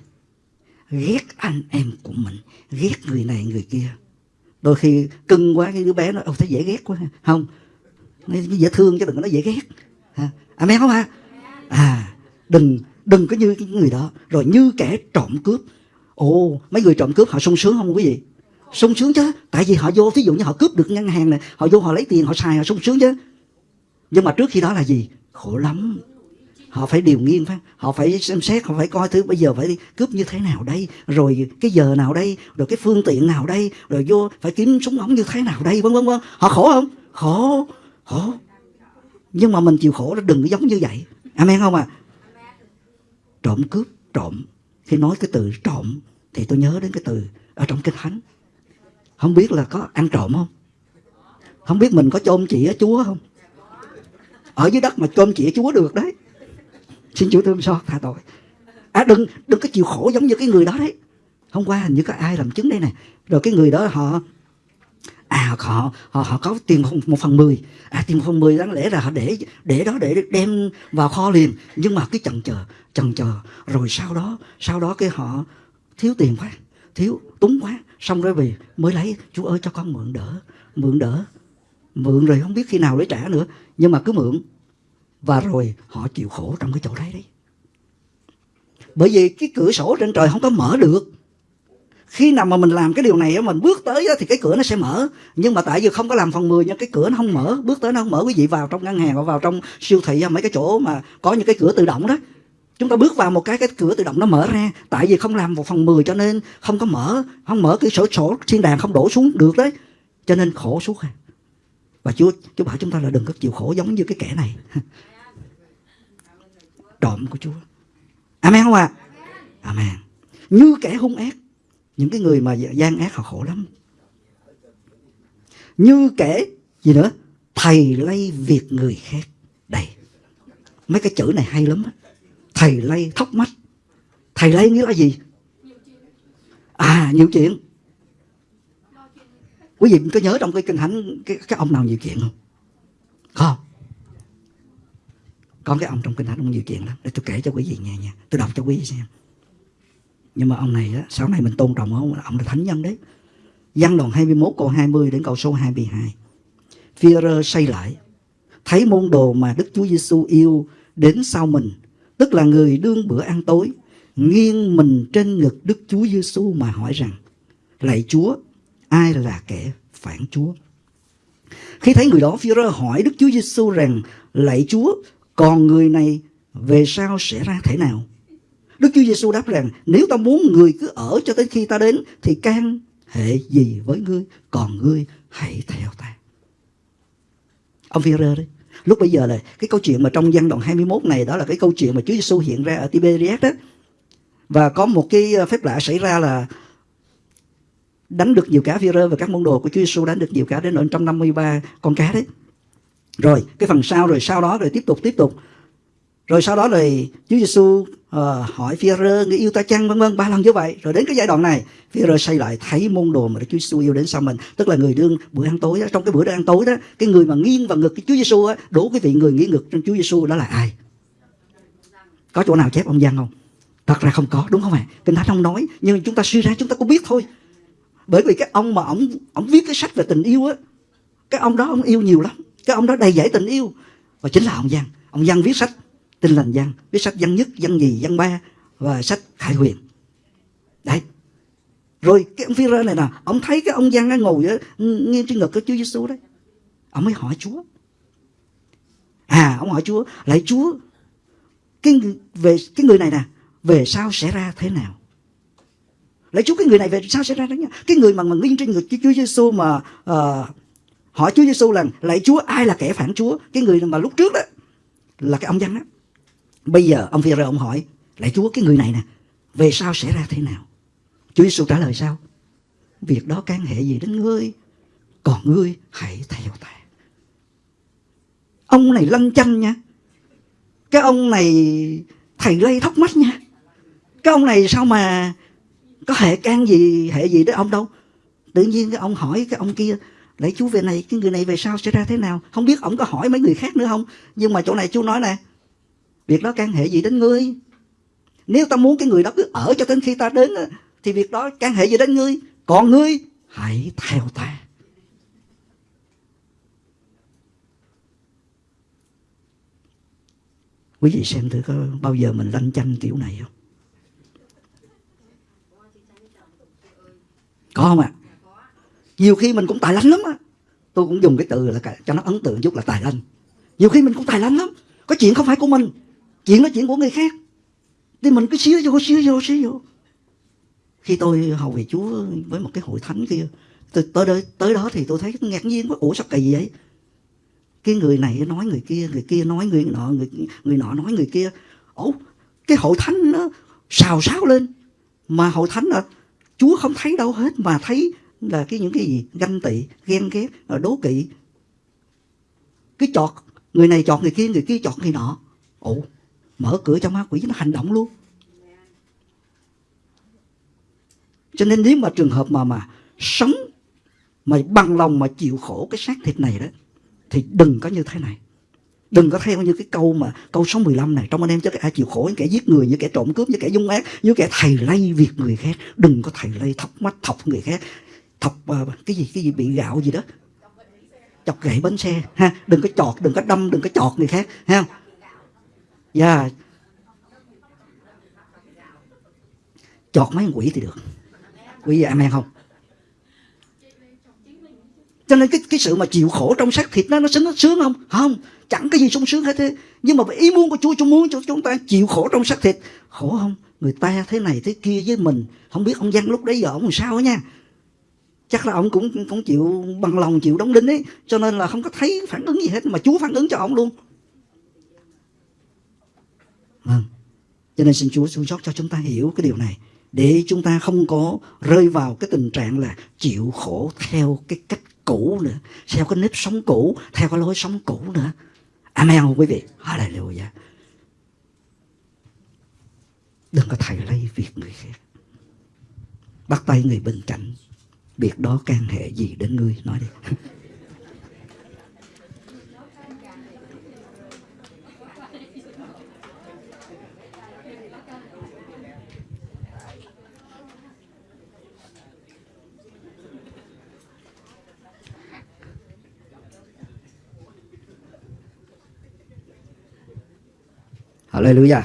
ghét anh em của mình, ghét người này, người kia. Đôi khi cưng quá cái đứa bé nó thấy dễ ghét quá. Không. Nó dễ thương chứ đừng có nói dễ ghét. Ha amen không ha à đừng đừng có như cái người đó. Rồi như kẻ trộm cướp. Ồ, mấy người trộm cướp họ sung sướng không quý vị? Sung sướng chứ. Tại vì họ vô ví dụ như họ cướp được ngân hàng này, họ vô họ lấy tiền, họ xài, họ sung sướng chứ. Nhưng mà trước khi đó là gì? Khổ lắm. Họ phải điều nghiên phải họ phải xem xét, họ phải coi thứ bây giờ phải đi cướp như thế nào đây. Rồi cái giờ nào đây? Rồi cái phương tiện nào đây? Rồi vô phải kiếm súng ống như thế nào đây? Vân vân vân. Họ khổ không? Khổ. Khổ. Nhưng mà mình chịu khổ nó đừng có giống như vậy. Amen không à trộm cướp, trộm. Khi nói cái từ trộm thì tôi nhớ đến cái từ ở trong kinh thánh. Không biết là có ăn trộm không? Không biết mình có chôn chỉ ở chúa không? Ở dưới đất mà chôn chỉ chúa được đấy. Xin Chúa thương xót tha tội. À đừng đừng có chịu khổ giống như cái người đó đấy. Hôm qua hình như có ai làm chứng đây nè rồi cái người đó họ à họ họ họ có tiền một, một phần mười. À tiền một phần mười đáng lẽ là họ để để đó để đem vào kho liền. Nhưng mà cái chần chờ chần chờ. Rồi sau đó sau đó cái họ thiếu tiền quá thiếu túng quá xong rồi về mới lấy chú ơi cho con mượn đỡ mượn đỡ mượn rồi không biết khi nào lấy trả nữa. Nhưng mà cứ mượn. Và rồi họ chịu khổ trong cái chỗ đấy đấy. Bởi vì cái cửa sổ trên trời không có mở được khi nào mà mình làm cái điều này mình bước tới thì cái cửa nó sẽ mở. Nhưng mà tại vì không có làm phần 10 nha, cái cửa nó không mở. Bước tới nó không mở, quý vị vào trong ngân hàng và vào trong siêu thị mấy cái chỗ mà có những cái cửa tự động đó. Chúng ta bước vào một cái cái cửa tự động nó mở ra. Tại vì không làm một phần 10 cho nên không có mở. Không mở cái sổ sổ thiên đàng không đổ xuống được đấy. Cho nên khổ suốt à. Và Chúa Chúa bảo chúng ta là đừng có chịu khổ giống như cái kẻ này. Trộm của Chúa. Amen không ạ? À? Amen. Như kẻ hung ác những cái người mà gian ác họ khổ lắm. Như kể gì nữa? Thầy lay việc người khác. Đây. Mấy cái chữ này hay lắm thầy lay thóc mắt. Thầy lay nghĩa là gì? À nhiều chuyện. Quý vị có nhớ trong cái kinh thánh cái, cái ông nào nhiều chuyện không? Không có cái ông trong kinh thánh ông nhiều chuyện lắm. Để tôi kể cho quý vị nghe nha. Tôi đọc cho quý vị xem nhưng mà ông này á, sau này mình tôn trọng ông ông là thánh nhân đấy. Văn đoạn 21 câu 20 đến câu số 22 Führer say lại Thấy môn đồ mà Đức Chúa Giêsu yêu đến sau mình Tức là người đương bữa ăn tối Nghiêng mình trên ngực Đức Chúa Giêsu mà hỏi rằng Lạy Chúa ai là kẻ phản Chúa? Khi thấy người đó Führer hỏi Đức Chúa Giêsu rằng Lạy Chúa còn người này về sau sẽ ra thế nào? Đức Chúa Giêsu đáp rằng, nếu ta muốn người cứ ở cho tới khi ta đến, thì can hệ gì với ngươi còn ngươi hãy theo ta. Ông phi đấy. Lúc bây giờ là cái câu chuyện mà trong văn đoạn 21 này, đó là cái câu chuyện mà Chúa Giêsu hiện ra ở Tiberias đó. Và có một cái ờ, phép lạ xảy ra là đánh được nhiều cá phi và các môn đồ của Chúa Giêsu đánh được nhiều cá đến 153 con cá đấy. Rồi, cái phần sau, rồi sau đó, rồi tiếp tục tiếp tục rồi sau đó rồi Chúa Giêsu uh, hỏi Phi-rơ người yêu ta chăng vân vân ba lần như vậy. Rồi đến cái giai đoạn này Phi-rơ xây lại thấy môn đồ mà đức Chúa Giêsu yêu đến sau mình. Tức là người đương bữa ăn tối đó, trong cái bữa ăn tối đó cái người mà nghiêng vào ngực cái Chúa Giêsu á đủ cái vị người nghiêng ngực trong Chúa Giêsu đó là ai? Có chỗ nào chép ông Giang không? Thật ra không có đúng không ạ? Kinh thánh không nói nhưng chúng ta suy ra chúng ta cũng biết thôi. Bởi vì cái ông mà ông ông viết cái sách về tình yêu á cái ông đó ông yêu nhiều lắm. Cái ông đó đầy dẫy tình yêu. Và chính là ông Giang. Ông Giang viết sách Tinh lành văn, viết sách văn nhất, văn nhì, văn ba và sách Khải Huyền. Đấy. Rồi cái ông phi rơ này nè, ông thấy cái ông văn ngồi ở ngay trên ngực của Chúa Giêsu đấy. Ông mới hỏi Chúa. À, ông hỏi Chúa, lại Chúa, cái về cái người này nè, về sau sẽ ra thế nào? Lại Chúa cái người này về sao sẽ ra đó nha? Cái người mà mà nghiêng trên ngực Chúa Giêsu mà uh, hỏi Chúa Giêsu là lại Chúa ai là kẻ phản Chúa? Cái người mà lúc trước đó là cái ông văn đó. Bây giờ ông phi ông hỏi Lại Chúa, cái người này nè, Về sau sẽ ra thế nào? Chúa Giêsu trả lời sao? Việc đó can hệ gì đến ngươi, Còn ngươi hãy theo ta. Ông này lanh chanh nha. Cái ông này, Thầy lây thóc mắt nha. Cái ông này sao mà Có hệ can gì, hệ gì đến ông đâu? Tự nhiên cái ông hỏi cái ông kia, Lạy Chúa, về này, Cái người này về sau sẽ ra thế nào? Không biết ông có hỏi mấy người khác nữa không? Nhưng mà chỗ này chúa nói nè Việc đó can hệ gì đến ngươi? Nếu ta muốn cái người đó cứ ở cho đến khi ta đến thì việc đó can hệ gì đến ngươi? Còn ngươi, hãy theo ta. Quý vị xem thử có bao giờ mình lanh chanh kiểu này không? Có không ạ? À? Nhiều khi mình cũng tài lanh lắm á. Tôi cũng dùng cái từ là cho nó ấn tượng chút là tài lanh. Nhiều khi mình cũng tài lanh lắm. Có chuyện không phải của mình chuyện nói chuyện của người khác. Thì mình cứ xíu vô xíu vô xíu vô. Khi tôi hầu về chúa với một cái hội thánh kia tôi tới đó, tới đó thì tôi thấy ngạc nhiên quá. Ủa sao kỳ vậy? Cái người này nói người kia người kia nói người nọ người người nọ nói người kia. Ủa cái hội thánh nó xào xáo lên. Mà hội thánh là chúa không thấy đâu hết mà thấy là cái những cái gì? Ganh tị ghen ghét đố kỵ. Cái chọt người này chọt người kia người kia chọt người nọ. Ủa mở cửa cho ma quỷ nó hành động luôn. Cho nên nếu mà trường hợp mà mà sống mà bằng lòng mà chịu khổ cái xác thịt này đó thì đừng có như thế này. Đừng có theo như cái câu mà câu số 15 này trong anh em cho ai chịu khổ những kẻ giết người như kẻ trộm cướp như kẻ dung ác như kẻ thầy lây việc người khác. Đừng có thầy lây thọc mắt thọc người khác. Thọc uh, cái gì cái gì bị gạo gì đó. Chọc gậy bánh xe ha. Đừng có chọt đừng có đâm đừng có chọt người khác ha dạ. Chọt mấy quỷ thì được. Quý vị amen không? Cho nên cái cái sự mà chịu khổ trong xác thịt nó nó sướng nó sướng không? Không. Chẳng cái gì sung sướng hết thế. Nhưng mà ý muốn của chúa chúa muốn cho chúng ta chịu khổ trong xác thịt. Khổ không? Người ta thế này thế kia với mình. Không biết ông văn lúc đấy giờ ông làm sao nha. Chắc là ông cũng cũng chịu bằng lòng, chịu đóng đinh ấy. Cho nên là không có thấy phản ứng gì hết. Mà chúa phản ứng cho ông luôn vâng. Cho nên xin chúa xuống sót cho chúng ta hiểu cái điều này, để chúng ta không có rơi vào cái tình trạng là chịu khổ theo cái cách cũ nữa, theo cái nếp sống cũ, theo cái lối sống cũ nữa. Amen, quý vị. Hallelujah. Đừng có thầy lây việc người khác. Bắt tay người bên cạnh. Việc đó can hệ gì đến ngươi? Nói đi. Hallelujah.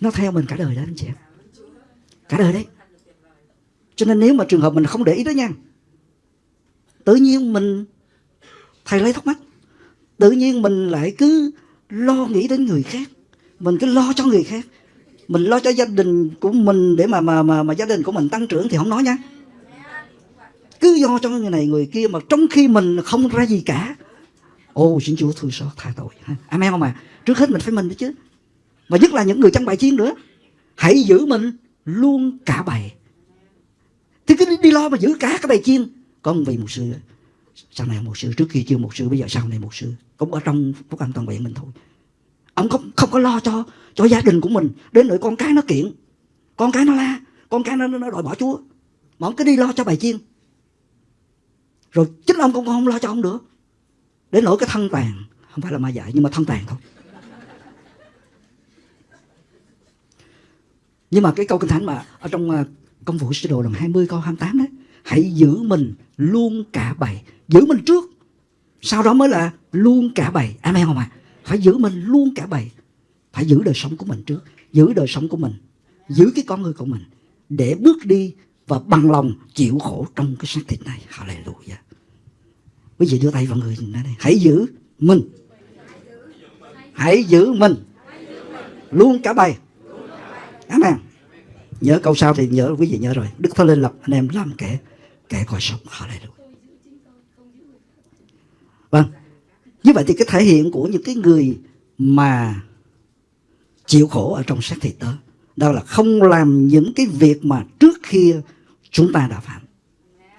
Nó theo mình cả đời đó anh chị em. Cả đời đấy. Cho nên nếu mà trường hợp mình không để ý đó nha. Tự nhiên mình thầy lấy thắc mắc. Tự nhiên mình lại cứ lo nghĩ đến người khác. Mình cứ lo cho người khác. Mình lo cho gia đình của mình để mà mà mà, mà gia đình của mình tăng trưởng thì không nói nha. Cứ do cho người này người kia mà trong khi mình không ra gì cả Ô xin Chúa thương xót tha tội. Amen không à Trước hết mình phải mình đó chứ. Và nhất là những người trong bài chiến nữa. Hãy giữ mình luôn cả bài. Thì cứ đi, lo mà giữ cả cái bài chiên. Có một vị một sư Sau này một sư Trước kia chưa một sư Bây giờ sau này một sư Cũng ở trong phúc an toàn vẹn mình thôi. Ông không, không có lo cho cho gia đình của mình. Đến nỗi con cái nó kiện. Con cái nó la. Con cái nó, nó đòi bỏ Chúa. Mà ông cứ đi lo cho bài chiên. Rồi chính ông cũng không lo cho ông nữa. Đến nỗi cái thân tàn, Không phải là ma dại nhưng mà thân tàn thôi. Nhưng mà cái câu kinh thánh mà Ở trong à, công vụ sứ đồ lần 20 câu 28 đấy, Hãy giữ mình luôn cả bầy, Giữ mình trước. Sau đó mới là luôn cả bầy. Amen không ạ? À? Phải giữ mình luôn cả bầy, Phải giữ đời sống của mình trước, Giữ đời sống của mình, Giữ cái con người của mình Để bước đi và bằng lòng chịu khổ trong cái xác thịt này. Hallelujah quý vị đưa tay vào người này hãy giữ mình. Hãy giữ mình. Luôn cả bài. Amen. Nhớ câu sau thì nhớ, quý vị nhớ rồi. Đức thánh linh lập anh em làm kẻ kẻ coi sống hallelujah. Vâng. Như vậy thì cái thể hiện của những cái người mà chịu khổ ở trong xác thịt đó đó là không làm những cái việc mà trước kia chúng ta đã phạm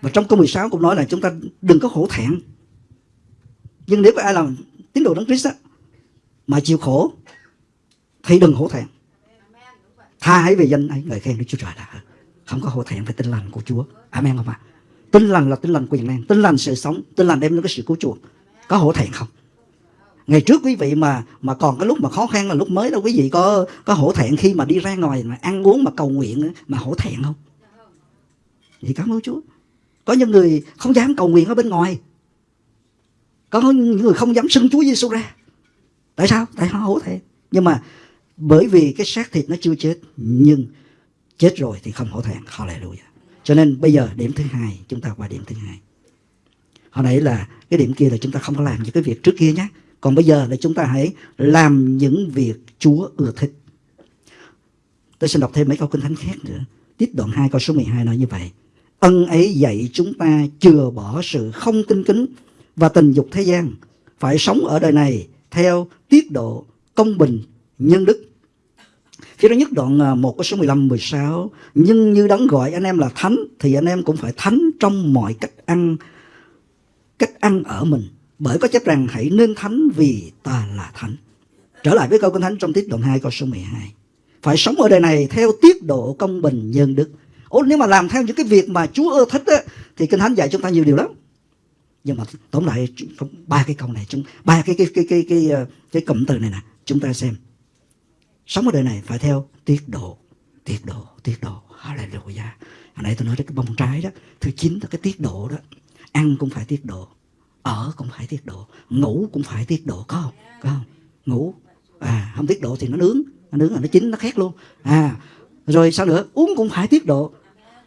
và trong câu 16 cũng nói là chúng ta đừng có hổ thẹn. Nhưng nếu có ai làm tín đồ đấng Christ á, mà chịu khổ thì đừng hổ thẹn. Tha hãy về danh ấy người khen Đức Chúa Trời đã không có hổ thẹn về tin lành của Chúa. Amen không ạ? À? Tin lành là tin lành quyền năng, tin lành sự sống, tin lành đem đến cái sự cứu chuộc. Có hổ thẹn không? Ngày trước quý vị mà mà còn cái lúc mà khó khăn là lúc mới đâu quý vị có có hổ thẹn khi mà đi ra ngoài mà ăn uống mà cầu nguyện mà hổ thẹn không? Vậy cảm ơn Chúa. Có những người không dám cầu nguyện ở bên ngoài. Có những người không dám xưng Chúa Giêsu ra. Tại sao? Tại họ hổ thẹn. Nhưng mà bởi vì cái xác thịt nó chưa chết, nhưng chết rồi thì không hổ thẹn. Hallelujah. Cho nên bây giờ điểm thứ hai, chúng ta qua điểm thứ hai. Hồi nãy là cái điểm kia là chúng ta không có làm những cái việc trước kia nhé. Còn bây giờ là chúng ta hãy làm những việc Chúa ưa thích. Tôi xin đọc thêm mấy câu kinh thánh khác nữa. Tiếp đoạn 2 câu số 12 nói như vậy. Ân ấy dạy chúng ta chừa bỏ sự không tinh kính và tình dục thế gian, phải sống ở đời này theo tiết độ công bình, nhân đức. Phía đó nhất đoạn à, 1 có số 15, 16 Nhưng như đấng gọi anh em là thánh Thì anh em cũng phải thánh trong mọi cách ăn Cách ăn ở mình. Bởi có chép rằng hãy nên thánh vì ta là thánh. Trở lại với câu kinh thánh trong tiết đoạn 2 câu số 12 phải sống ở đời này theo tiết độ công bình nhân đức. Ủa nếu mà làm theo những cái việc mà Chúa ưa thích á, thì kinh thánh dạy chúng ta nhiều điều lắm. Nhưng mà tóm lại ba cái câu này chúng ba cái cái cái cái cái cái, cái cụm từ này nè chúng ta xem. Sống ở đời này phải theo tiết độ tiết độ tiết độ. Hallelujah. Hồi nãy tôi nói đến cái bông trái đó thứ chín là cái tiết độ đó. Ăn cũng phải tiết độ ở cũng phải tiết độ ngủ cũng phải tiết độ có không? Có không? Ngủ. À không tiết độ thì nó nướng nó nướng là nó chín nó khét luôn. À rồi sao nữa? Uống cũng phải tiết độ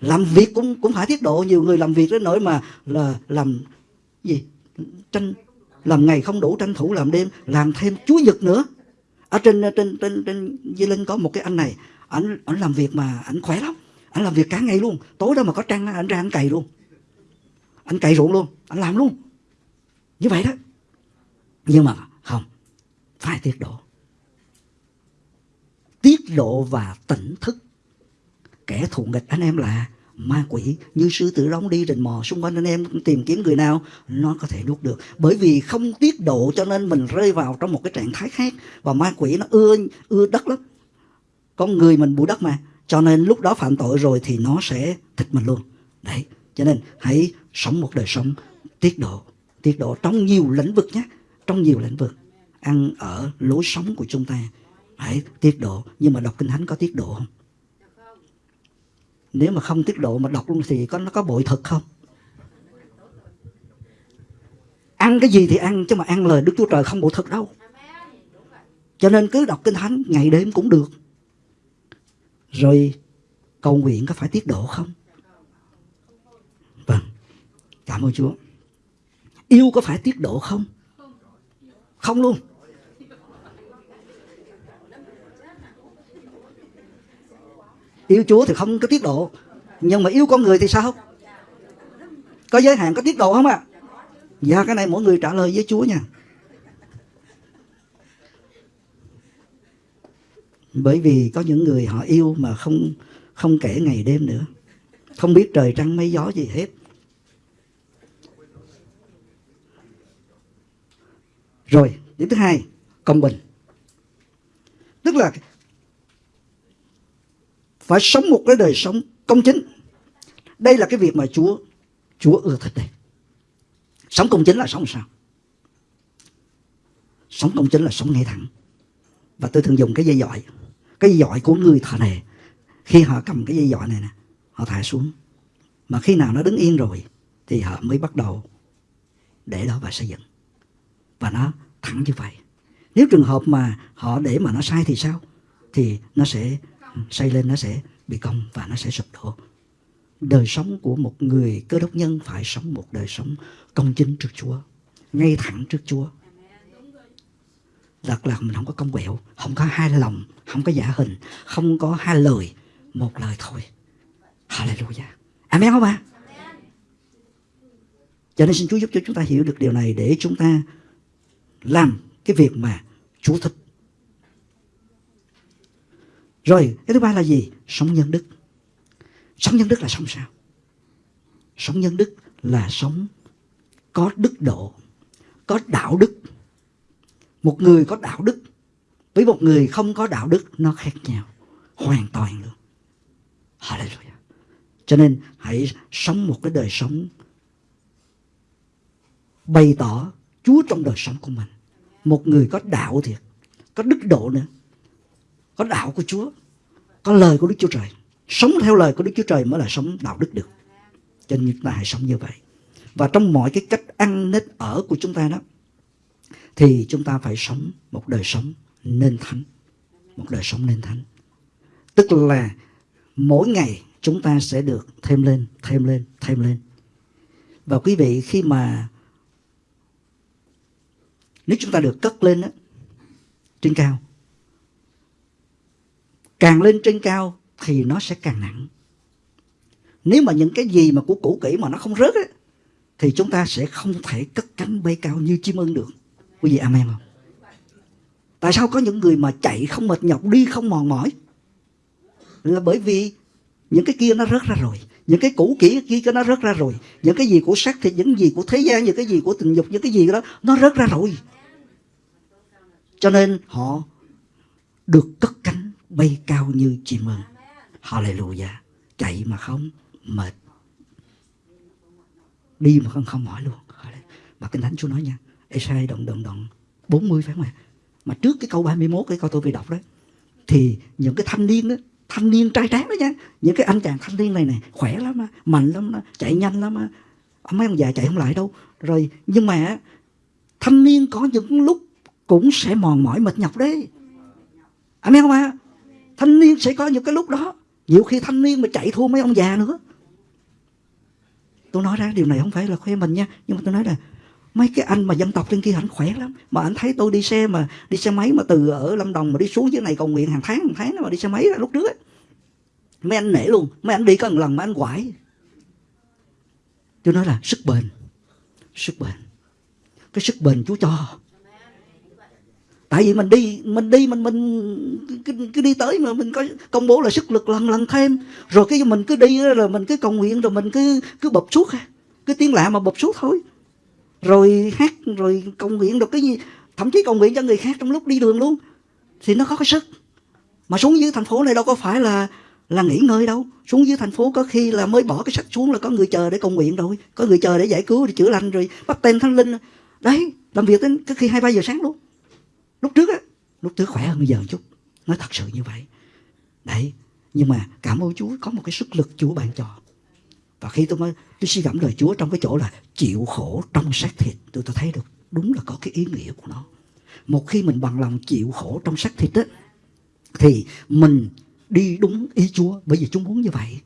làm việc cũng cũng phải tiết độ, nhiều người làm việc đến nỗi mà là làm gì? Tranh, làm ngày không đủ tranh thủ làm đêm, làm thêm chúa nhật nữa. Ở trên trên trên trên Di Linh có một cái anh này anh anh làm việc mà anh khỏe lắm. Anh làm việc cả ngày luôn, tối đó mà có trăng anh ra anh cày luôn. Anh cày ruộng luôn anh làm luôn. Như vậy đó. Nhưng mà không phải tiết độ. Tiết độ và tỉnh thức kẻ thù nghịch anh em là ma quỷ. Như sư tử đóng đi rình mò xung quanh anh em, tìm kiếm người nào, nó có thể nuốt được. Bởi vì không tiết độ cho nên mình rơi vào trong một cái trạng thái khác. Và ma quỷ nó ưa ưa đất lắm. Con người mình bụi đất mà. Cho nên lúc đó phạm tội rồi thì nó sẽ thịt mình luôn. Đấy, cho nên hãy sống một đời sống tiết độ. Tiết độ trong nhiều lĩnh vực nhé. Trong nhiều lĩnh vực. Ăn ở lối sống của chúng ta. Hãy tiết độ. Nhưng mà đọc kinh thánh có tiết độ không? Nếu mà không tiết độ mà đọc luôn thì có, nó có bội thực không? Ăn cái gì thì ăn, chứ mà ăn lời đức chúa trời không bội thực đâu. Cho nên cứ đọc kinh thánh, ngày đêm cũng được. Rồi cầu nguyện có phải tiết độ không? Vâng. Cảm ơn chúa. Yêu có phải tiết độ không? Không luôn. Yêu Chúa thì không có tiết độ, nhưng mà yêu con người thì sao? Có giới hạn có tiết độ không ạ? À? dạ cái này mỗi người trả lời với Chúa nha. Bởi vì có những người họ yêu mà không không kể ngày đêm nữa. Không biết trời trăng mây gió gì hết. Rồi, điểm thứ hai, công bình. Tức là phải sống một cái đời sống công chính. Đây là cái việc mà Chúa Chúa ưa thích đây. Sống công chính là sống sao? Sống công chính là sống ngay thẳng. Và tôi thường dùng cái dây dọi cái dây dọi của người thợ này. Khi họ cầm cái dây dọi này nè, họ thả xuống. Mà khi nào nó đứng yên rồi, thì họ mới bắt đầu để đó và xây dựng. Và nó thẳng như vậy. Nếu trường hợp mà họ để mà nó sai thì sao? Thì nó sẽ xây lên nó sẽ bị cong và nó sẽ sụp đổ. Đời sống của một người cơ đốc nhân phải sống một đời sống công chính trước Chúa, ngay thẳng trước Chúa. Thật là mình không có công quẹo, Không có hai lòng, Không có giả hình, Không có hai lời, Một lời thôi. Hallelujah. Amen không ạ? Cho nên xin Chúa giúp cho chúng ta hiểu được điều này Để chúng ta làm cái việc mà Chúa thích rồi cái thứ ba là gì? Sống nhân đức. Sống nhân đức là sống sao? Sống nhân đức là sống có đức độ, có đạo đức. Một người có đạo đức với một người không có đạo đức nó khác nhau. Hoàn toàn luôn. Hallelujah. Cho nên hãy sống một cái đời sống bày tỏ Chúa trong đời sống của mình. Một người có đạo thiệt, có đức độ nữa có đạo của Chúa có lời của Đức Chúa Trời. Sống theo lời của Đức Chúa Trời mới là sống đạo đức được. Cho nên chúng ta hãy sống như vậy. Và trong mọi cái cách ăn nết ở của chúng ta đó thì chúng ta phải sống một đời sống nên thánh. Một đời sống nên thánh. Tức là mỗi ngày chúng ta sẽ được thêm lên thêm lên thêm lên. Và quý vị khi mà nếu chúng ta được cất lên đó, trên cao càng lên trên cao thì nó sẽ càng nặng. Nếu mà những cái gì mà của cũ kỹ mà nó không rớt ấy, thì chúng ta sẽ không thể cất cánh bay cao như chim ưng được. Quý vị amen không? Tại sao có những người mà chạy không mệt nhọc đi không mòn mỏi? Là bởi vì những cái kia nó rớt ra rồi những cái cũ kỹ kia nó rớt ra rồi. Những cái gì của sắc thì những gì của thế gian những cái gì của tình dục những cái gì đó nó rớt ra rồi. Cho nên họ được cất cánh bay cao như chim mừng. Hallelujah. Chạy mà không, mệt. Đi mà không không mỏi luôn. Mà kinh thánh chúa nói nha, Esai đoạn đoạn đoạn 40 phải không ạ? Mà trước cái câu 31 cái câu tôi vừa đọc đấy thì những cái thanh niên đó, thanh niên trai tráng đó nha, những cái anh chàng thanh niên này này khỏe lắm á, mạnh lắm á, chạy nhanh lắm á. Mấy ông già chạy không lại đâu. Rồi, nhưng mà thanh niên có những lúc cũng sẽ mòn mỏi, mệt nhọc đấy. Anh biết không ạ? Thanh niên sẽ có những cái lúc đó. Nhiều khi thanh niên mà chạy thua mấy ông già nữa. Tôi nói ra điều này không phải là khoe mình nha, nhưng mà tôi nói là mấy cái anh mà dân tộc trên kia ảnh khỏe lắm. Mà anh thấy tôi đi xe mà, đi xe máy mà từ ở lâm đồng mà đi xuống dưới này cầu nguyện hàng tháng hàng tháng mà đi xe máy lúc trước ấy. mấy anh nể luôn, mấy anh đi có một lần mà anh quải. Tôi nói là sức bền sức bền. Cái sức bền chú cho tại vì mình đi mình đi mình mình cứ, cứ đi tới mà mình có công bố là sức lực lần lần thêm. Rồi cái mình cứ đi rồi mình cứ cầu nguyện rồi mình cứ cứ bập suốt cứ tiếng lạ mà bập suốt thôi. Rồi hát rồi cầu nguyện được cái gì thậm chí cầu nguyện cho người khác trong lúc đi đường luôn. Thì nó có cái sức. Mà xuống dưới thành phố này đâu có phải là là nghỉ ngơi đâu. Xuống dưới thành phố có khi là mới bỏ cái sách xuống là có người chờ để cầu nguyện rồi. Có người chờ để giải cứu để chữa lành rồi bắt tên thánh linh. Đấy làm việc đến có khi hai ba giờ sáng luôn lúc trước á, lúc trước khỏe hơn bây giờ một chút. Nói thật sự như vậy. Đấy, nhưng mà cảm ơn Chúa, có một cái sức lực Chúa ban cho. Và khi tôi mới, tôi suy gẫm lời Chúa trong cái chỗ là chịu khổ trong xác thịt, tôi tôi thấy được đúng là có cái ý nghĩa của nó. Một khi mình bằng lòng chịu khổ trong xác thịt á, thì mình đi đúng ý Chúa, bởi vì Chúa muốn như vậy.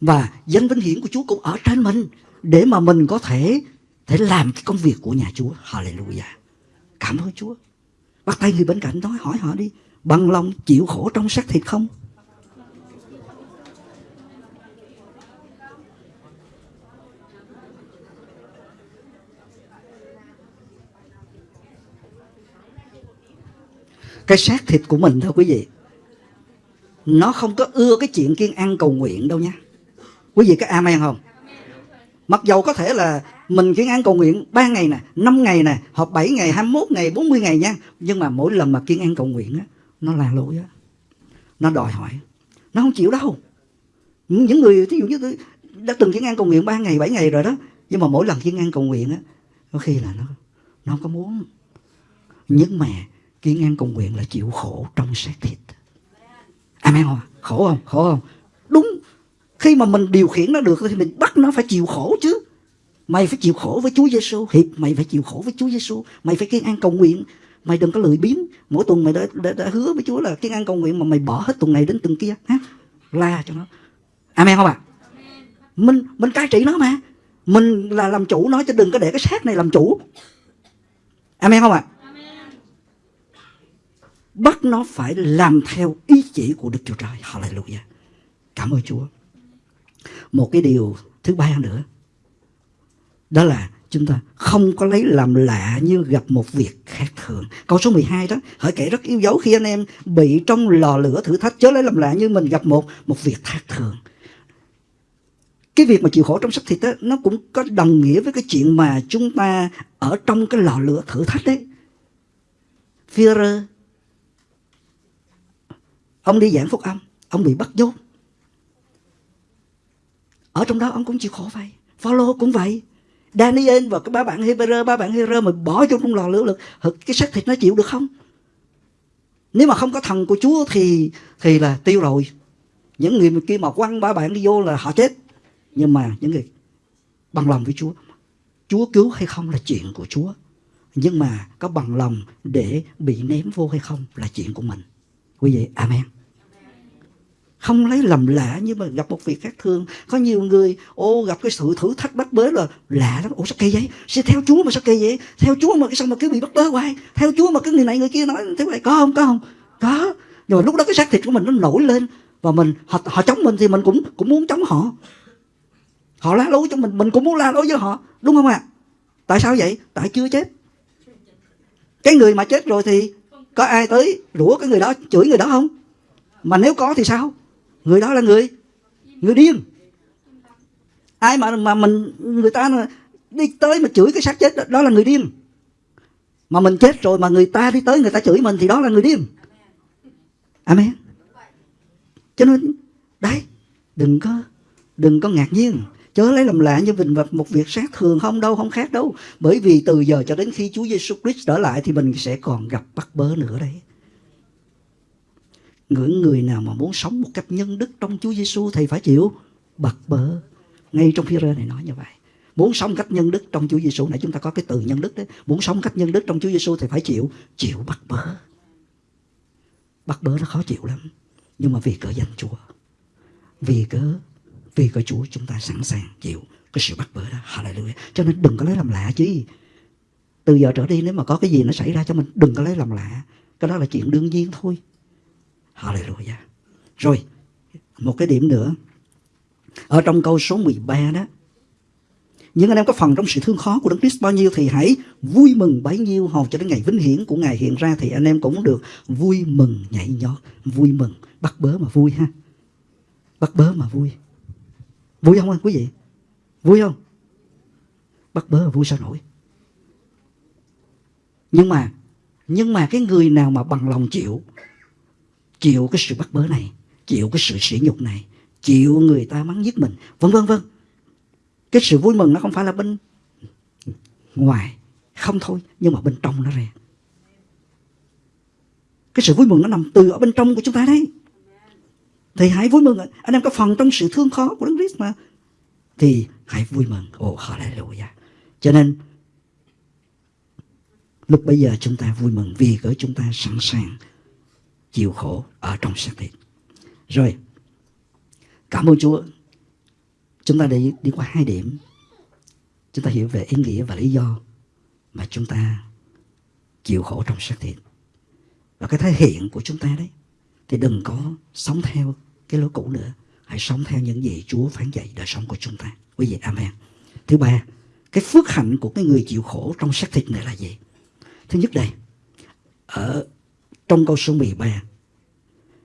Và danh vinh hiển của Chúa cũng ở trên mình, để mà mình có thể thể làm cái công việc của nhà Chúa. Hallelujah. Cảm ơn Chúa bắt tay người bên cạnh nói, hỏi họ đi, bằng lòng chịu khổ trong xác thịt không? Cái xác thịt của mình thôi quý vị. Nó không có ưa cái chuyện kiên ăn cầu nguyện đâu nha. Quý vị có amen không? Mặc dầu có thể là mình kiên ăn cầu nguyện 3 ngày nè 5 ngày nè, hoặc 7 ngày 21 ngày 40 ngày nha. Nhưng mà mỗi lần mà kiên ăn cầu nguyện á, nó là lỗi á. Nó đòi hỏi. Nó không chịu đâu. Những người, thí dụ như tôi đã từng kiên ăn cầu nguyện 3 ngày 7 ngày rồi đó. Nhưng mà mỗi lần kiên ăn cầu nguyện á, có khi là nó nó không có muốn. Nhưng mà kiên ăn cầu nguyện là chịu khổ trong xác thịt. Amen không khổ không? Khổ không? Đúng khi mà mình điều khiển nó được thì mình bắt nó phải chịu khổ chứ. Mày phải chịu khổ với Chúa Giêsu hiệp mày phải chịu khổ với Chúa Giêsu mày phải kiên an cầu nguyện. Mày đừng có lười biếng. Mỗi tuần mày đã, đã, đã hứa với Chúa là kiên an cầu nguyện mà mày bỏ hết tuần này đến tuần kia ha? La cho nó. Amen không ạ? À? mình mình cai trị nó mà. Mình là làm chủ nó chứ đừng có để cái xác này làm chủ. Amen không ạ? À? bắt nó phải làm theo ý chỉ của Đức Chúa Trời. Hallelujah. Cảm ơn Chúa. Một cái điều thứ ba nữa đó là chúng ta không có lấy làm lạ như gặp một việc khác thường. Câu số 12 đó, hỡi kể rất yêu dấu khi anh em bị trong lò lửa thử thách chớ lấy làm lạ như mình gặp một một việc khác thường. Cái việc mà chịu khổ trong xác thịt đó, nó cũng có đồng nghĩa với cái chuyện mà chúng ta ở trong cái lò lửa thử thách đấy. Führer ông đi giảng phúc âm ông bị bắt dốt ở trong đó ông cũng chịu khổ vậy, Phaolô cũng vậy. Daniel và cái ba bạn Hebrew ba bạn Hebrew mà bỏ vô trong lò lửa lực cái xác thịt nó chịu được không? Nếu mà không có thần của Chúa thì thì là tiêu rồi. Những người kia mà quăng ba bạn đi vô là họ chết. Nhưng mà những người bằng lòng với Chúa Chúa cứu hay không là chuyện của Chúa. Nhưng mà có bằng lòng để bị ném vô hay không là chuyện của mình. Quý vị, amen không lấy lầm lạ nhưng mà gặp một việc khác thường có nhiều người ô gặp cái sự thử thách bắt bớ là lạ lắm. Ủa sao kỳ vậy sẽ theo chúa mà sao kỳ vậy? Theo chúa mà cái sao mà cứ bị bắt bớ hoài? Theo chúa mà cái người này người kia nói thế này có không? Có không? Có. Nhưng mà lúc đó cái xác thịt của mình nó nổi lên và mình họ, họ chống mình thì mình cũng cũng muốn chống họ. Họ la lối cho mình mình cũng muốn la lối với họ. Đúng không ạ? À? tại sao vậy? Tại chưa chết. Cái người mà chết rồi thì có ai tới rủa cái người đó chửi người đó không? Mà nếu có thì sao? Người đó là người người điên. Ai mà mà mình người ta đi tới mà chửi cái xác chết đó, đó là người điên. Mà mình chết rồi mà người ta đi tới người ta chửi mình thì đó là người điên. Amen. Cho nên đấy đừng có đừng có ngạc nhiên. Chớ lấy làm lạ như mình một việc sát thường không đâu không khác đâu. Bởi vì từ giờ cho đến khi Chúa Giêsu Christ trở lại thì mình sẽ còn gặp bắt bớ nữa đấy những người nào mà muốn sống một cách nhân đức trong Chúa Giêsu thì phải chịu. Bật bớ. Ngay trong phía này nói như vậy. Muốn sống cách nhân đức trong Chúa Giêsu này chúng ta có cái từ nhân đức đấy. Muốn sống cách nhân đức trong Chúa Giêsu thì phải chịu. Chịu bắt bớ. Bắt bớ nó khó chịu lắm. Nhưng mà vì cỡ danh Chúa. Vì cớ vì cớ Chúa chúng ta sẵn sàng chịu cái sự bắt bớ đó. Hallelujah. Cho nên đừng có lấy làm lạ chứ từ giờ trở đi nếu mà có cái gì nó xảy ra cho mình, đừng có lấy làm lạ. Cái đó là chuyện đương nhiên thôi hallelujah rồi một cái điểm nữa ở trong câu số 13 đó những anh em có phần trong sự thương khó của Đấng Christ bao nhiêu thì hãy vui mừng bấy nhiêu hầu cho đến ngày vinh hiển của Ngài hiện ra thì anh em cũng được vui mừng nhảy nhót, vui mừng, bắt bớ mà vui ha. Bắt bớ mà vui. Vui không anh quý vị? Vui không? Bắt bớ mà vui sao nổi? Nhưng mà nhưng mà cái người nào mà bằng lòng chịu chịu cái sự bắt bớ này, chịu cái sự sỉ nhục này, chịu người ta mắng giết mình, vân vân vân. Cái sự vui mừng nó không phải là bên ngoài không thôi nhưng mà bên trong nó ra. Cái sự vui mừng nó nằm từ ở bên trong của chúng ta đấy. Thì hãy vui mừng anh em có phần trong sự thương khó của Đấng Christ mà. Thì hãy vui mừng. Ồ hallelujah. Cho nên lúc bây giờ chúng ta vui mừng vì cỡ chúng ta sẵn sàng chịu khổ ở trong xác thịt rồi cảm ơn Chúa Chúng ta đi, đi qua hai điểm. Chúng ta hiểu về ý nghĩa và lý do mà chúng ta chịu khổ trong xác thịt. Và cái thể hiện của chúng ta đấy. Thì đừng có sống theo cái lối cũ nữa. Hãy sống theo những gì Chúa phán dạy đời sống của chúng ta. Quý vị, Amen. Thứ ba, cái phước hạnh của cái người chịu khổ trong xác thịt này là gì? Thứ nhất đây, ở trong câu số 13,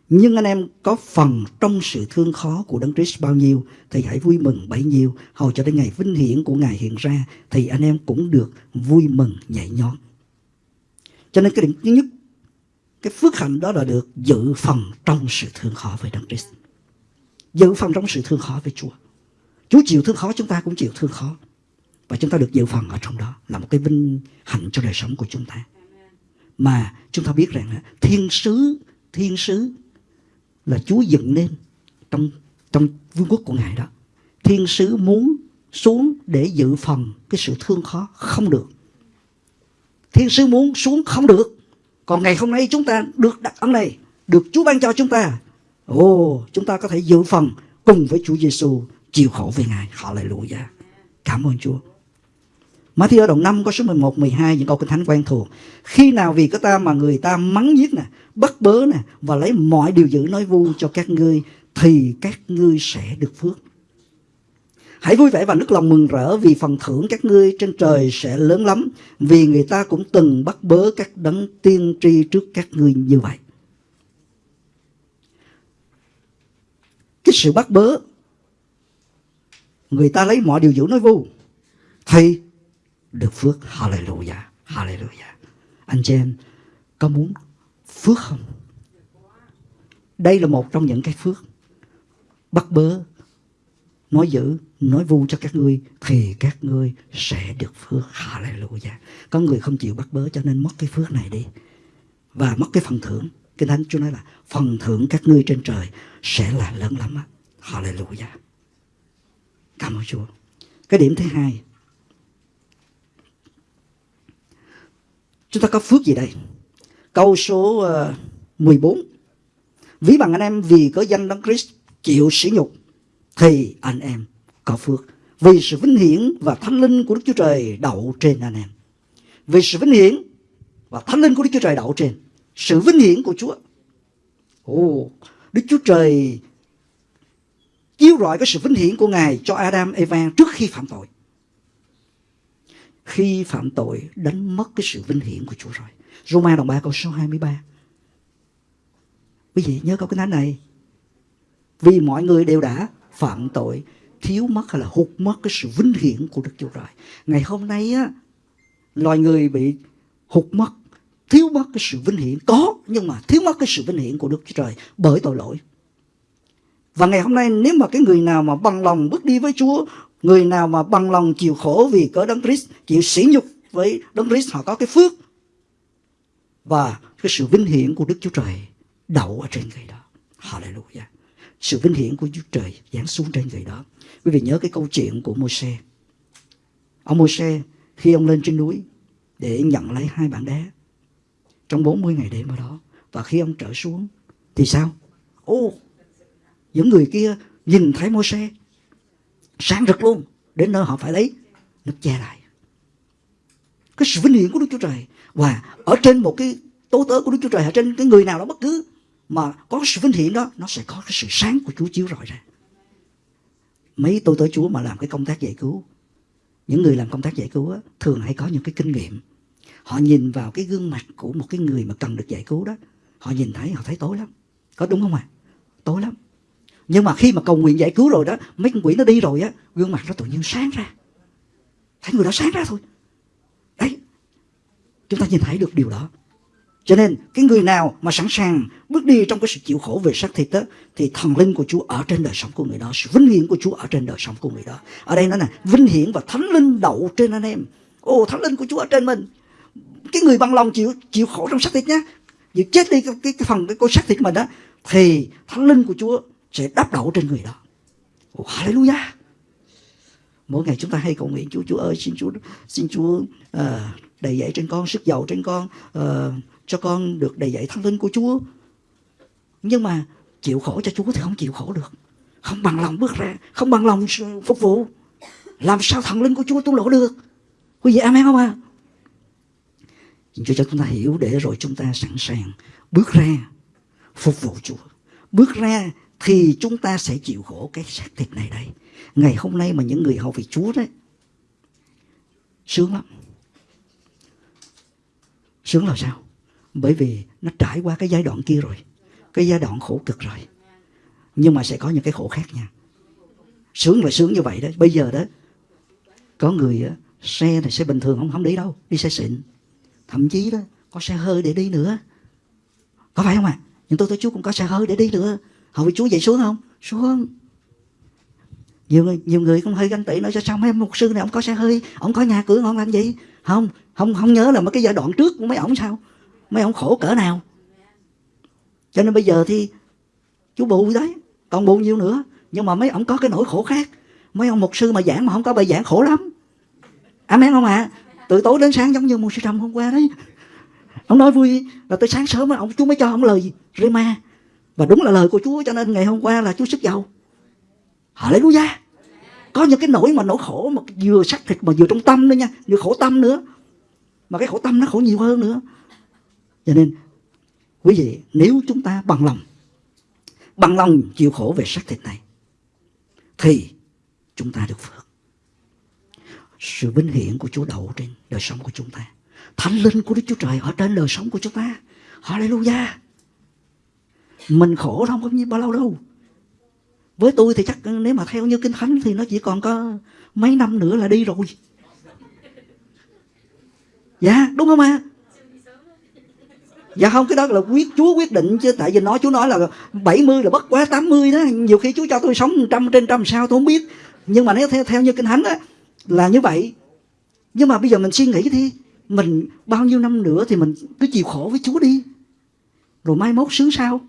nhưng anh em có phần trong sự thương khó của Đấng Christ bao nhiêu thì hãy vui mừng bấy nhiêu. Hầu cho đến ngày vinh hiển của Ngài hiện ra thì anh em cũng được vui mừng nhảy nhót. Cho nên cái điểm thứ nhất, cái phước hạnh đó là được dự phần trong sự thương khó với Đấng Christ. Dự phần trong sự thương khó với Chúa. Chúa chịu thương khó chúng ta cũng chịu thương khó. Và chúng ta được dự phần ở trong đó là một cái vinh hạnh cho đời sống của chúng ta. Mà chúng ta biết rằng thiên sứ, thiên sứ là Chúa dựng nên trong trong vương quốc của Ngài đó. Thiên sứ muốn xuống để dự phần cái sự thương khó không được. Thiên sứ muốn xuống không được. Còn ngày hôm nay chúng ta được đặt ấn này, được Chúa ban cho chúng ta. Ồ, chúng ta có thể dự phần cùng với Chúa Giêsu chịu khổ về Ngài. họ lại lùi ra Cảm ơn Chúa. Matthew đoạn 5 có số 11, 12 những câu kinh thánh quen thuộc. Khi nào vì có ta mà người ta mắng giết nè, bắt bớ nè và lấy mọi điều dữ nói vu cho các ngươi thì các ngươi sẽ được phước. Hãy vui vẻ và nức lòng mừng rỡ vì phần thưởng các ngươi trên trời sẽ lớn lắm vì người ta cũng từng bắt bớ các đấng tiên tri trước các ngươi như vậy. Cái sự bắt bớ người ta lấy mọi điều dữ nói vu thì được phước. Hallelujah. Hallelujah. Anh chị em có muốn phước không? Đây là một trong những cái phước. Bắt bớ, nói dữ, nói vu cho các ngươi thì các ngươi sẽ được phước. Hallelujah. Có người không chịu bắt bớ cho nên mất cái phước này đi. Và mất cái phần thưởng. Kinh Thánh Chúa nói là phần thưởng các ngươi trên trời sẽ là lớn lắm. Á. Hallelujah. Cảm ơn Chúa. Cái điểm thứ hai Chúng ta có phước gì đây? Câu số ờ, 14. Ví bằng anh em vì có danh Đấng Christ chịu sỉ nhục thì anh em có phước. Vì sự vinh hiển và thánh linh của Đức Chúa Trời đậu trên anh em. Vì sự vinh hiển và thánh linh của Đức Chúa Trời đậu trên. Sự vinh hiển của Chúa. Ồ, Đức Chúa Trời chiếu rọi cái sự vinh hiển của Ngài cho Adam, Eva trước khi phạm tội khi phạm tội đánh mất cái sự vinh hiển của Chúa rồi. Roma đồng 3 câu số 23. Quý vị nhớ câu cái thánh này. Vì mọi người đều đã phạm tội thiếu mất hay là hụt mất cái sự vinh hiển của Đức Chúa Trời. Ngày hôm nay á, loài người bị hụt mất, thiếu mất cái sự vinh hiển. Có, nhưng mà thiếu mất cái sự vinh hiển của Đức Chúa Trời bởi tội lỗi. Và ngày hôm nay nếu mà cái người nào mà bằng lòng bước đi với Chúa, người nào mà bằng lòng chịu khổ vì cớ Đấng Christ, chịu sỉ nhục với Đấng Christ họ có cái phước và cái sự vinh hiển của Đức Chúa Trời đậu ở trên người đó. Hallelujah. Sự vinh hiển của Chúa Trời giáng xuống trên người đó. Quý vị nhớ cái câu chuyện của Môi-se. Ông Môi-se khi ông lên trên núi để nhận lấy hai bản đá trong 40 ngày đêm ở đó. Và khi ông trở xuống thì sao? Ô, những người kia nhìn thấy Môi-se sáng rực luôn. Đến nơi họ phải lấy nước che lại. Cái sự vinh hiển của Đức Chúa Trời. Và ở trên một cái tố tớ của Đức Chúa Trời ở trên cái người nào đó bất cứ mà có sự vinh hiển đó nó sẽ có cái sự sáng của Chúa chiếu rọi ra. Mấy tôi tới Chúa mà làm cái công tác giải cứu những người làm công tác giải cứu á, thường hay có những cái kinh nghiệm. Họ nhìn vào cái gương mặt của một cái người mà cần được giải cứu đó họ nhìn thấy họ thấy tối lắm. Có đúng không ạ? À? tối lắm nhưng mà khi mà cầu nguyện giải cứu rồi đó mấy con quỷ nó đi rồi á gương mặt nó tự nhiên sáng ra thấy người đó sáng ra thôi đấy chúng ta nhìn thấy được điều đó cho nên cái người nào mà sẵn sàng bước đi trong cái sự chịu khổ về xác thịt đó thì thần linh của Chúa ở trên đời sống của người đó, sự vinh hiển của Chúa ở trên đời sống của người đó. Ở đây nó là vinh hiển và thánh linh đậu trên anh em. Ồ thánh linh của Chúa ở trên mình. Cái người bằng lòng chịu chịu khổ trong xác thịt nhá, chịu chết đi cái, cái, cái phần cái, cái xác thịt mình đó thì thánh linh của Chúa sẽ đắp đổ trên người đó. Oh, hallelujah. Mỗi ngày chúng ta hay cầu nguyện Chúa, Chúa ơi, xin Chúa, xin Chúa uh, đầy dạy trên con, sức giàu trên con, uh, cho con được đầy dạy thánh linh của Chúa. Nhưng mà chịu khổ cho Chúa thì không chịu khổ được. Không bằng lòng bước ra, không bằng lòng phục vụ. Làm sao thần linh của Chúa tuôn lộ được? Quý vị amen không ạ? À? Xin Chúa cho chúng ta hiểu để rồi chúng ta sẵn sàng bước ra phục vụ Chúa. Bước ra thì chúng ta sẽ chịu khổ cái xác thịt này đây. Ngày hôm nay mà những người hầu vị Chúa đấy, sướng lắm. Sướng là sao? Bởi vì nó trải qua cái giai đoạn kia rồi. Cái giai đoạn khổ cực rồi. Nhưng mà sẽ có những cái khổ khác nha. Sướng là sướng như vậy đó. Bây giờ đó, có người đó, xe này xe bình thường không không đi đâu. Đi xe xịn. Thậm chí đó, có xe hơi để đi nữa. Có phải không ạ? À? Nhưng tôi tôi chú cũng có xe hơi để đi nữa họ với Chúa dạy xuống không? Xuống. Nhiều người nhiều người cũng hơi ganh tị nói cho sao mấy mục sư này ông có xe hơi? Ông có nhà cửa ngon làm gì không không không nhớ là mấy cái giai đoạn trước của mấy ông sao? Mấy ông khổ cỡ nào? Cho nên bây giờ thì chú bù đấy, còn bù nhiêu nữa. Nhưng mà mấy ông có cái nỗi khổ khác. Mấy ông mục sư mà giảng mà không có bài giảng khổ lắm. Amen không ạ? À? từ tối đến sáng giống như một sư trầm hôm qua đấy. Ông nói vui là tới sáng sớm ông chú mới cho ông lời rema và đúng là lời của Chúa cho nên ngày hôm qua là Chúa sức giàu. Hallelujah. Có những cái nỗi mà nỗi khổ mà vừa xác thịt mà vừa trong tâm nữa nha, vừa khổ tâm nữa. Mà cái khổ tâm nó khổ nhiều hơn nữa. Cho nên quý vị nếu chúng ta bằng lòng bằng lòng chịu khổ về xác thịt này thì chúng ta được phước. Sự vinh hiển của Chúa đậu trên đời sống của chúng ta. Thánh linh của Đức Chúa Trời ở trên đời sống của chúng ta. Hallelujah mình khổ không có bao lâu đâu. Với tôi thì chắc nếu mà theo như kinh thánh thì nó chỉ còn có mấy năm nữa là đi rồi. Dạ đúng không ạ? À? Dạ không, cái đó là quyết, Chúa quyết định chứ. Tại vì nói, Chúa nói là 70 là bất quá 80 đó. Nhiều khi Chúa cho tôi sống trăm trên trăm sao tôi không biết. Nhưng mà nếu theo theo như kinh thánh á, là như vậy. Nhưng mà bây giờ mình suy nghĩ đi. Mình bao nhiêu năm nữa thì mình cứ chịu khổ với Chúa đi. Rồi mai mốt sướng sao?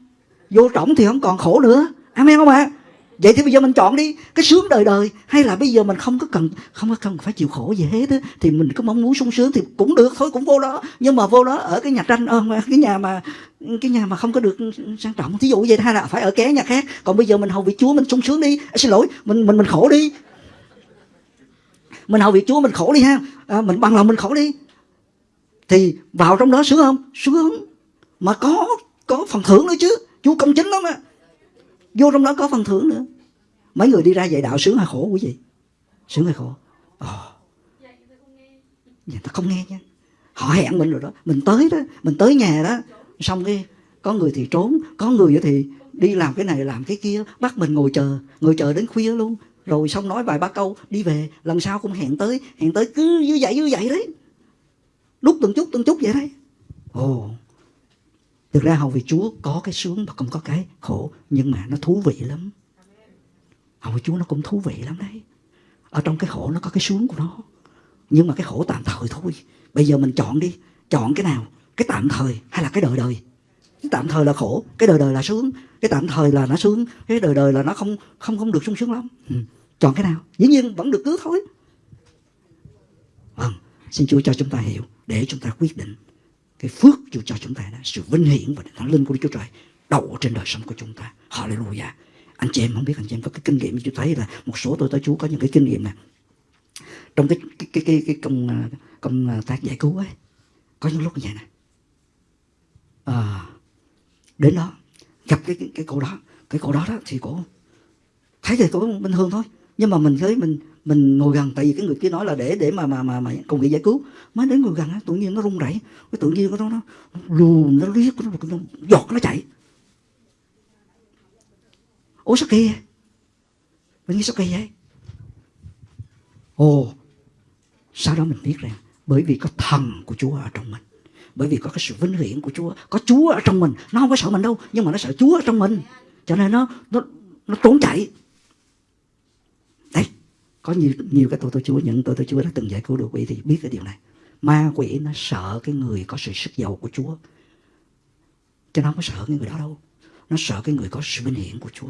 Vô trọng thì không còn khổ nữa. Amen không ạ? Vậy thì bây giờ mình chọn đi. Cái sướng đời đời hay là bây giờ mình không có cần không có cần phải chịu khổ gì hết á thì mình có mong muốn sung sướng thì cũng được thôi cũng vô đó. Nhưng mà vô đó ở cái nhà tranh ờ, cái nhà mà cái nhà mà không có được sang trọng. Thí dụ vậy hay là phải ở ké nhà khác. Còn bây giờ mình hầu vị chúa mình sung sướng đi. À, xin lỗi mình mình mình khổ đi. Mình hầu vị chúa mình khổ đi ha. À, mình bằng lòng mình khổ đi. Thì vào trong đó sướng không? Sướng. Mà có có phần thưởng nữa chứ. Chúa công chính lắm á. Vô trong đó có phần thưởng nữa. Mấy người đi ra dạy đạo sướng hay khổ quý vị? Sướng hay khổ? Ờ. Ồ. Dạ, ta không nghe nha. Họ hẹn mình rồi đó. Mình tới đó Mình tới nhà đó. Xong cái Có người thì trốn Có người thì đi làm cái này làm cái kia Bắt mình ngồi chờ Ngồi chờ đến khuya luôn. Rồi xong nói vài ba câu đi về. Lần sau cũng hẹn tới hẹn tới cứ như vậy như vậy đấy. Đúc từng chút từng chút vậy đấy. Ồ thực ra hầu vì chúa có cái sướng và cũng có cái khổ, nhưng mà nó thú vị lắm. Hầu vì chúa nó cũng thú vị lắm đấy. Ở trong cái khổ nó có cái sướng của nó. Nhưng mà cái khổ tạm thời thôi. Bây giờ mình chọn đi. Chọn cái nào? Cái tạm thời hay là cái đời đời? Cái tạm thời là khổ, cái đời đời là sướng. Cái tạm thời là nó sướng, cái đời đời là nó không không không được sung sướng lắm. Ừ. chọn cái nào? Dĩ nhiên vẫn được cứu thôi. Vâng xin chúa cho chúng ta hiểu để chúng ta quyết định cái phước Chúa cho chúng ta đó, sự vinh hiển và thánh linh của Đức Chúa Trời đậu trên đời sống của chúng ta. Hallelujah. Anh chị em không biết anh chị em có cái kinh nghiệm Chúa thấy là một số tôi tới Chúa có những cái kinh nghiệm này trong cái cái cái cái, cái công à, công à, tác giải cứu ấy có những lúc như vậy này à, đến đó gặp cái, cái cái cô đó cái cô đó đó thì cô thấy thì cô bình thường thôi nhưng mà mình thấy mình mình ngồi gần tại vì cái người kia nói là để để mà mà mà, mà công việc giải cứu. Mới đến ngồi gần tự nhiên nó rung rẩy. Cái tự nhiên nó nó lùn nó liếc nó, nó giọt nó chạy. Ủa sao kỳ vậy? Mình nghĩ sao kỳ vậy? Ồ sau đó mình biết rằng bởi vì có thần của Chúa ở trong mình bởi vì có cái sự vinh hiển của Chúa có Chúa ở trong mình. Nó không có sợ mình đâu nhưng mà nó sợ Chúa ở trong mình. Cho nên nó nó nó trốn chạy có nhiều nhiều cái tôi tôi Chúa những tôi tôi Chúa đã từng giải cứu được quỷ thì biết cái điều này. Ma quỷ nó sợ cái người có sự sức giàu của Chúa. Cho nó không có sợ cái người đó đâu. Nó sợ cái người có sự vinh hiển của Chúa.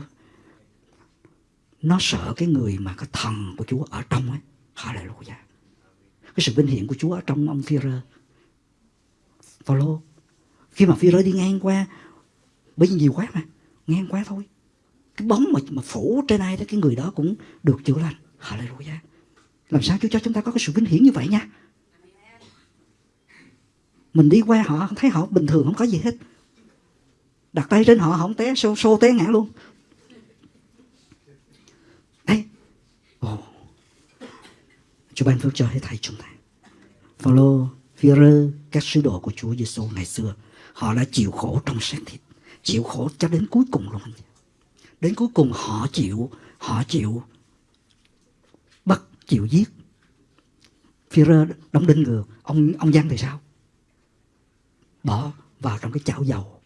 Nó sợ cái người mà cái thần của Chúa ở trong ấy. Hallelujah. Cái sự vinh hiển của Chúa ở trong ông Phi-rơ. Phaolô khi mà Phi-rơ đi ngang qua bởi vì nhiều quá mà ngang qua thôi. Cái bóng mà, mà phủ trên ai đó cái người đó cũng được chữa lành. Hallelujah. Làm sao Chúa cho chúng ta có cái sự vinh hiển như vậy nha? Mình đi qua họ thấy họ bình thường không có gì hết. Đặt tay trên họ không té xô, xô té ngã luôn. Đấy ồ. Chúa ban phước cho hết thầy chúng ta. Phaolô Phi-rơ các sứ đồ của Chúa Giêsu ngày xưa. Họ đã chịu khổ trong xác thịt chịu khổ cho đến cuối cùng luôn. Đến cuối cùng họ chịu họ chịu chịu giết. Phi-rơ đóng đinh ngược. Ông ông giang thì sao bỏ vào trong cái chảo dầu.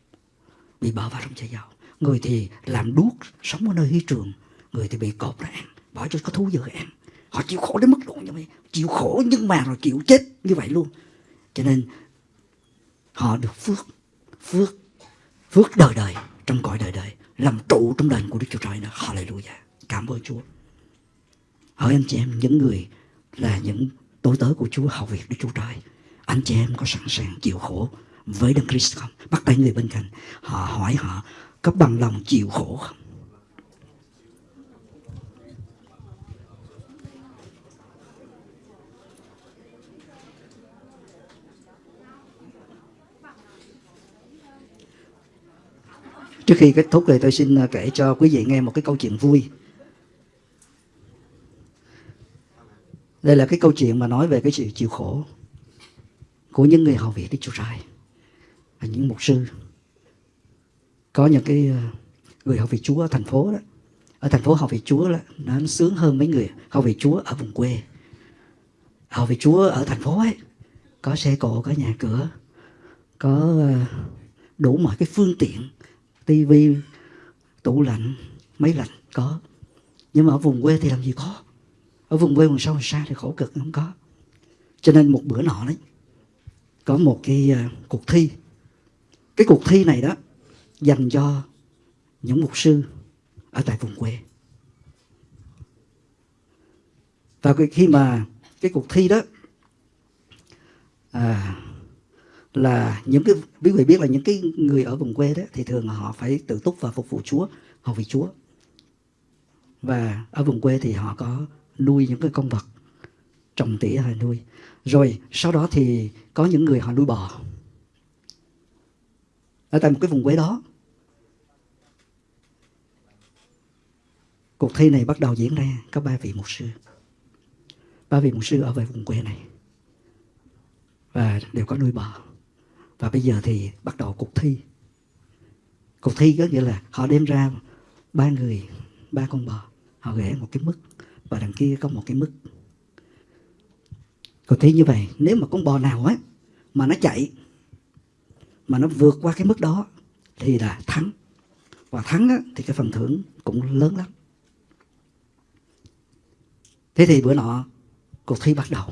Bị bỏ vào trong chảo dầu. Người thì làm đuốc, sống ở nơi hy trường. Người thì bị cột ra ăn. Bỏ cho có thú dữ ăn. Họ chịu khổ đến mức độ như vậy. Chịu khổ nhưng mà rồi chịu chết như vậy luôn. Cho nên, họ được phước. Phước phước đời đời. Trong cõi đời đời. Làm trụ trong đền của Đức Chúa Trời nữa. Hallelujah. Cảm ơn Chúa hỏi anh chị em, những người là những tối tớ của Chúa, hầu việc Đức Chúa Trời. Anh chị em có sẵn sàng chịu khổ với Đấng Christ không? Bắt tay người bên cạnh, họ hỏi họ có bằng lòng chịu khổ không? Trước khi kết thúc thì tôi xin ờ, kể cho quý vị nghe một cái câu chuyện vui. Đây là cái câu chuyện mà nói về cái sự chịu khổ của những người hầu việc Đức Chúa Trời và những mục sư. Có những cái ờ, người học việc Chúa ở thành phố đó. Ở thành phố học việc Chúa đó, nó sướng hơn mấy người học việc Chúa ở vùng quê. học việc Chúa ở thành phố ấy có xe cộ, có nhà cửa, có ờ, đủ mọi cái phương tiện tivi tủ lạnh máy lạnh có nhưng mà ở vùng quê thì làm gì có ở vùng quê vùng sâu vùng xa thì khổ cực không có. Cho nên một bữa nọ đấy có một cái uh, cuộc thi. Cái cuộc thi này đó dành cho những mục sư ở tại vùng quê. Và khi mà cái cuộc thi đó à, là những cái quý vị biết là những cái người ở vùng quê đó thì thường họ phải tự túc và phục vụ Chúa, họ vì Chúa. Và ở vùng quê thì họ có nuôi những cái con vật, trồng tỉa hay nuôi. Rồi, sau đó thì có những người họ nuôi bò. Ở tại một cái vùng quê đó. Cuộc thi này bắt đầu diễn ra, có ba vị mục sư. Ba vị mục sư ở về vùng quê này. Và đều có nuôi bò và bây giờ thì bắt đầu cuộc thi cuộc thi có nghĩa là họ đem ra ba người, ba con bò, họ vẽ một cái mức và đằng kia có một cái mức. Có thấy như vậy nếu mà con bò nào á mà nó chạy mà nó vượt qua cái mức đó thì là thắng. Và thắng á, thì cái phần thưởng cũng lớn lắm. Thế thì bữa nọ cuộc thi bắt đầu.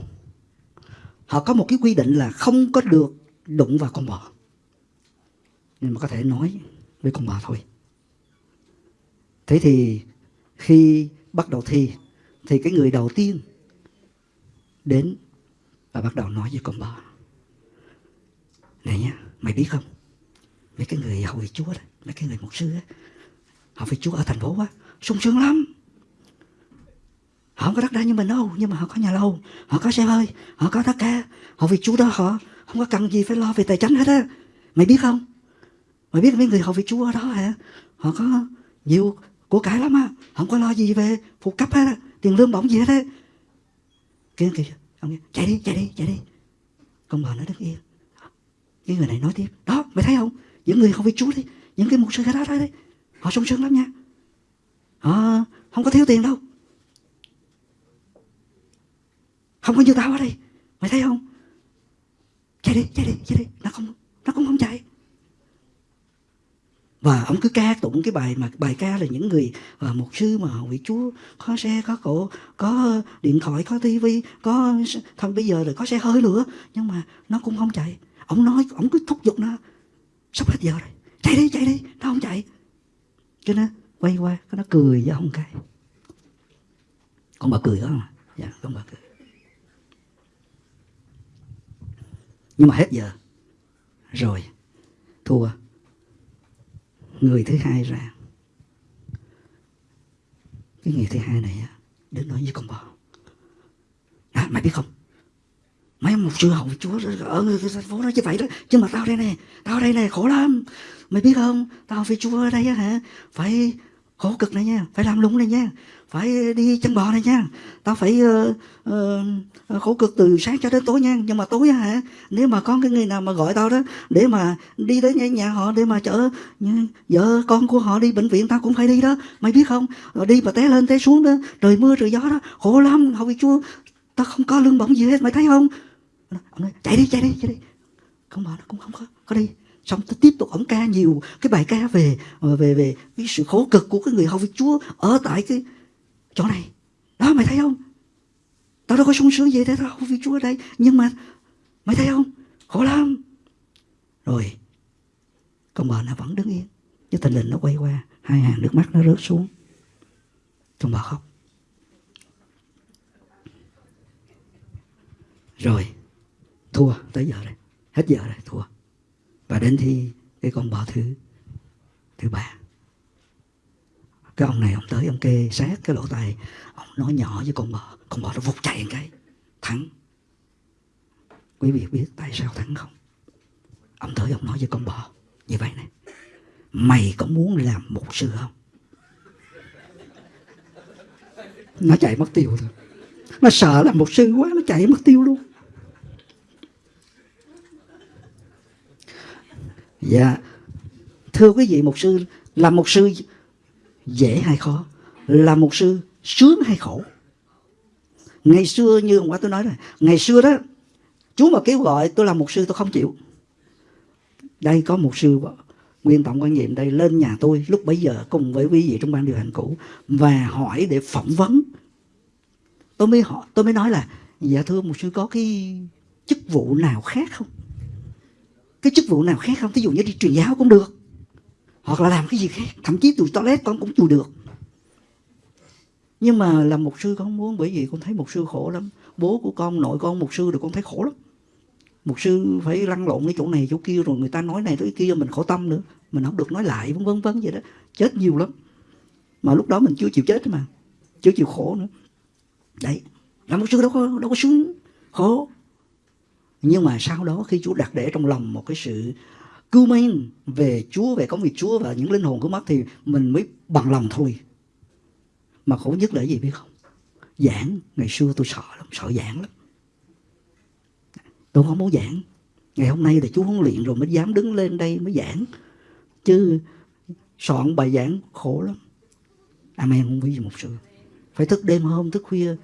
Họ có một cái quy định là không có được đụng vào con bò. Nhưng mà có thể nói với con bò thôi. Thế thì khi bắt đầu thi thì cái người đầu tiên đến và bắt đầu nói với con bò. Này nhá, mày biết không? Mấy cái người hậu vị chúa đó, mấy cái người mục sư á họ vị chúa ở thành phố á, sung sướng lắm. Họ không có đất đai như mình đâu, nhưng mà họ có nhà lâu họ có xe hơi, họ có tất cả. Họ vì chúa đó, họ không có cần gì phải lo về tài chính hết á. Mày biết không? Mày biết mấy người họ vị chúa ở đó hả? Họ có nhiều của cải lắm á, không có lo gì về phụ cấp hết á tiền lương bổng gì hết á kia kìa ông chạy đi chạy đi chạy đi. Con bò nó đứng yên. Cái người này nói tiếp, đó, mày thấy không? Những người không phải chúa đi, những cái mục sư cái đó đấy họ sung sướng lắm nha. Họ không có thiếu tiền đâu. Không có như tao ở đây, mày thấy không? Chạy đi chạy đi chạy đi. Nó không, nó cũng không chạy và ông cứ ca tụng cái bài mà bài ca là những người uh, một sư mà vị chúa có xe có cổ có điện thoại có tivi có thôi bây giờ rồi có xe hơi nữa nhưng mà nó cũng không chạy. Ông nói ông cứ thúc giục nó sắp hết giờ rồi chạy đi chạy đi nó không chạy. Cho nên quay qua nó cười với ông cái. Con bà cười đó mà. Dạ con bà cười. Nhưng mà hết giờ. Rồi thua người thứ hai ra. Cái người thứ hai này đến nói với con bò. À, mày biết không? Mấy một sư hậu chúa ở thành phố đó như vậy đó. Chứ mà tao đây này tao đây này khổ lắm. Mày biết không? Tao phải chúa ở đây á hả? Phải khổ cực này nha phải làm lụng này nha phải đi chân bò này nha. Tao phải uh, uh, khổ cực từ sáng cho đến tối nha. Nhưng mà tối hả nếu mà có cái người nào mà gọi tao đó để mà đi tới nhà, nhà họ để mà chở vợ con của họ đi bệnh viện tao cũng phải đi đó. Mày biết không? Rồi đi mà té lên té xuống đó trời mưa trời gió đó khổ lắm. Hầu chúa tao không có lương bổng gì hết mày thấy không? Ông nói chạy đi chạy đi chạy đi. Không bò nó cũng không có có đi xong tôi tiếp tục ông ca nhiều cái bài ca về ờ, về về cái sự khổ cực của cái người hầu việc chúa ở tại cái chỗ này. Đó, mày thấy không? Tao đâu có sung sướng gì thế tao hầu việc chúa ở đây, nhưng mà mày thấy không? Khổ lắm. Rồi, con bà nó vẫn đứng yên nhưng tình lình nó quay qua, hai hàng nước mắt nó rớt xuống. Con bà khóc. Rồi, thua, tới giờ rồi, hết giờ rồi, thua và đến thi cái con bò thứ thứ ba. Cái ông này ông tới, ông kê sát cái lỗ tai, ông nói nhỏ với con bò. Con bò nó vụt chạy một cái, thắng. Quý vị biết tại sao thắng không? Ông tới ông nói với con bò như vậy này. Mày có muốn làm một sư không? Nó chạy mất tiêu thôi nó sợ làm một sư quá, nó chạy mất tiêu luôn. Dạ. Thưa quý vị mục sư Làm mục sư dễ hay khó? Làm mục sư sướng hay khổ? Ngày xưa như hôm qua tôi nói rồi Ngày xưa đó Chú mà kêu gọi tôi làm mục sư tôi không chịu. Đây có mục sư Nguyên tổng quan nhiệm đây lên nhà tôi Lúc bấy giờ cùng với quý vị trong ban điều hành cũ Và hỏi để phỏng vấn. Tôi mới hỏi, tôi mới nói là Dạ thưa mục sư có cái chức vụ nào khác không? Cái chức vụ nào khác không? Thí dụ như đi truyền giáo cũng được. Hoặc là làm cái gì khác. Thậm chí tụi toilet con cũng chùi được. Nhưng mà làm một sư con không muốn, bởi vì con thấy một sư khổ lắm. Bố của con, nội con một sư được con thấy khổ lắm. Một sư phải lăn lộn cái chỗ này, chỗ kia, rồi người ta nói này tới kia, mình khổ tâm nữa. Mình không được nói lại, vân vân vân vậy đó. Chết nhiều lắm. Mà lúc đó mình chưa chịu chết mà. Chưa chịu khổ nữa. Đấy. Làm một sư đâu có đâu có sướng, khổ nhưng mà sau đó khi Chúa đặt để trong lòng một cái sự cứu mang về Chúa, về công việc Chúa và những linh hồn cứu mất thì mình mới bằng lòng thôi. Mà khổ nhất là gì biết không? Giảng, ngày xưa tôi sợ lắm, sợ giảng lắm. Tôi không muốn giảng. Ngày hôm nay thì Chúa huấn luyện rồi mới dám đứng lên đây mới giảng. Chứ soạn bài giảng khổ lắm. Amen không biết gì một sự. phải thức đêm hôm thức khuya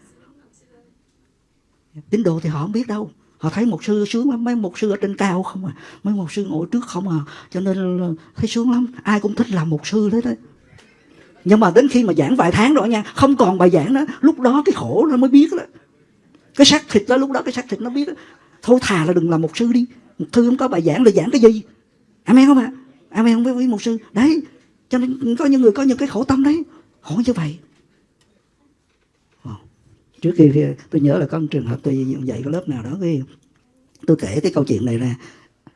tín đồ thì họ không biết đâu họ thấy một sư, sướng lắm, mấy một sư ở trên cao không à. Mấy một sư ngồi trước không à. Cho nên thấy sướng lắm. Ai cũng thích làm một sư đấy đấy. Nhưng mà đến khi mà giảng vài tháng rồi nha, không còn bài giảng đó lúc đó cái khổ nó mới biết đó. Cái xác thịt đó, lúc đó cái xác thịt nó biết đó. thôi thà là đừng làm một sư đi. Một thư không có bài giảng là giảng cái gì? Amen không ạ? À? amen không biết với một sư. Đấy, cho nên có những người có những cái khổ tâm đấy. Khổ như vậy trước khi tôi nhớ là có một trường hợp tôi dạy cái lớp nào đó, cái tôi kể cái câu chuyện này ra.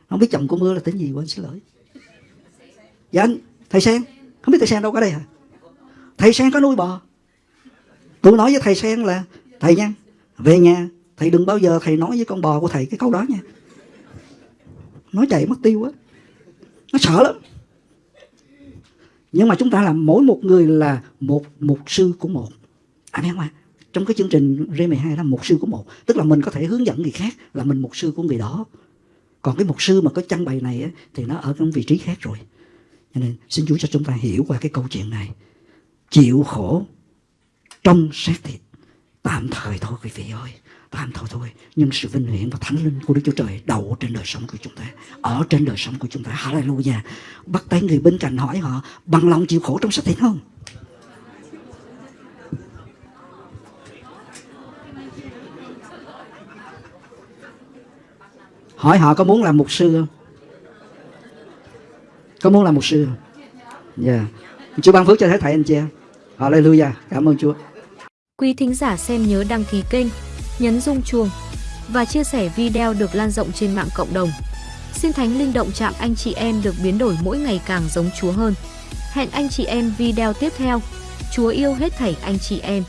Không biết chồng của mưa là tính gì quên, xin lỗi. Dạ anh, thầy sen không biết thầy sen đâu có đây hả? Thầy sen có nuôi bò. Tôi nói với thầy sen là, thầy nha, về nhà, thầy đừng bao giờ thầy nói với con bò của thầy cái câu đó nha. Nói chạy mất tiêu á. Nó sợ lắm. Nhưng mà chúng ta là mỗi một người là một mục sư của một. Anh em à trong cái chương trình R12 là mục sư của một, tức là mình có thể hướng dẫn người khác là mình mục sư của người đó. Còn cái mục sư mà có trang bày này thì nó ở trong vị trí khác rồi. Cho nên xin Chúa cho chúng ta hiểu qua cái câu chuyện này. Chịu khổ trong xác thịt, tạm thời thôi quý vị ơi, tạm thời thôi. Nhưng sự vinh hiển và thánh linh của Đức Chúa Trời đậu trên đời sống của chúng ta, ở trên đời sống của chúng ta. Hallelujah. Bắt tay người bên cạnh hỏi họ, bằng lòng chịu khổ trong xác thịt không? Hỏi họ có muốn làm mục sư không? Có muốn làm mục sư không? Dạ. Yeah. chúa ban phước cho thế thầy, anh chị em. Hallelujah. Cảm ơn chúa. Quý thính giả xem nhớ đăng ký kênh, nhấn rung chuông và chia sẻ video được lan rộng trên mạng cộng đồng. Xin thánh linh động chạm anh chị em được biến đổi mỗi ngày càng giống chúa hơn. Hẹn anh chị em video tiếp theo. Chúa yêu hết thảy anh chị em.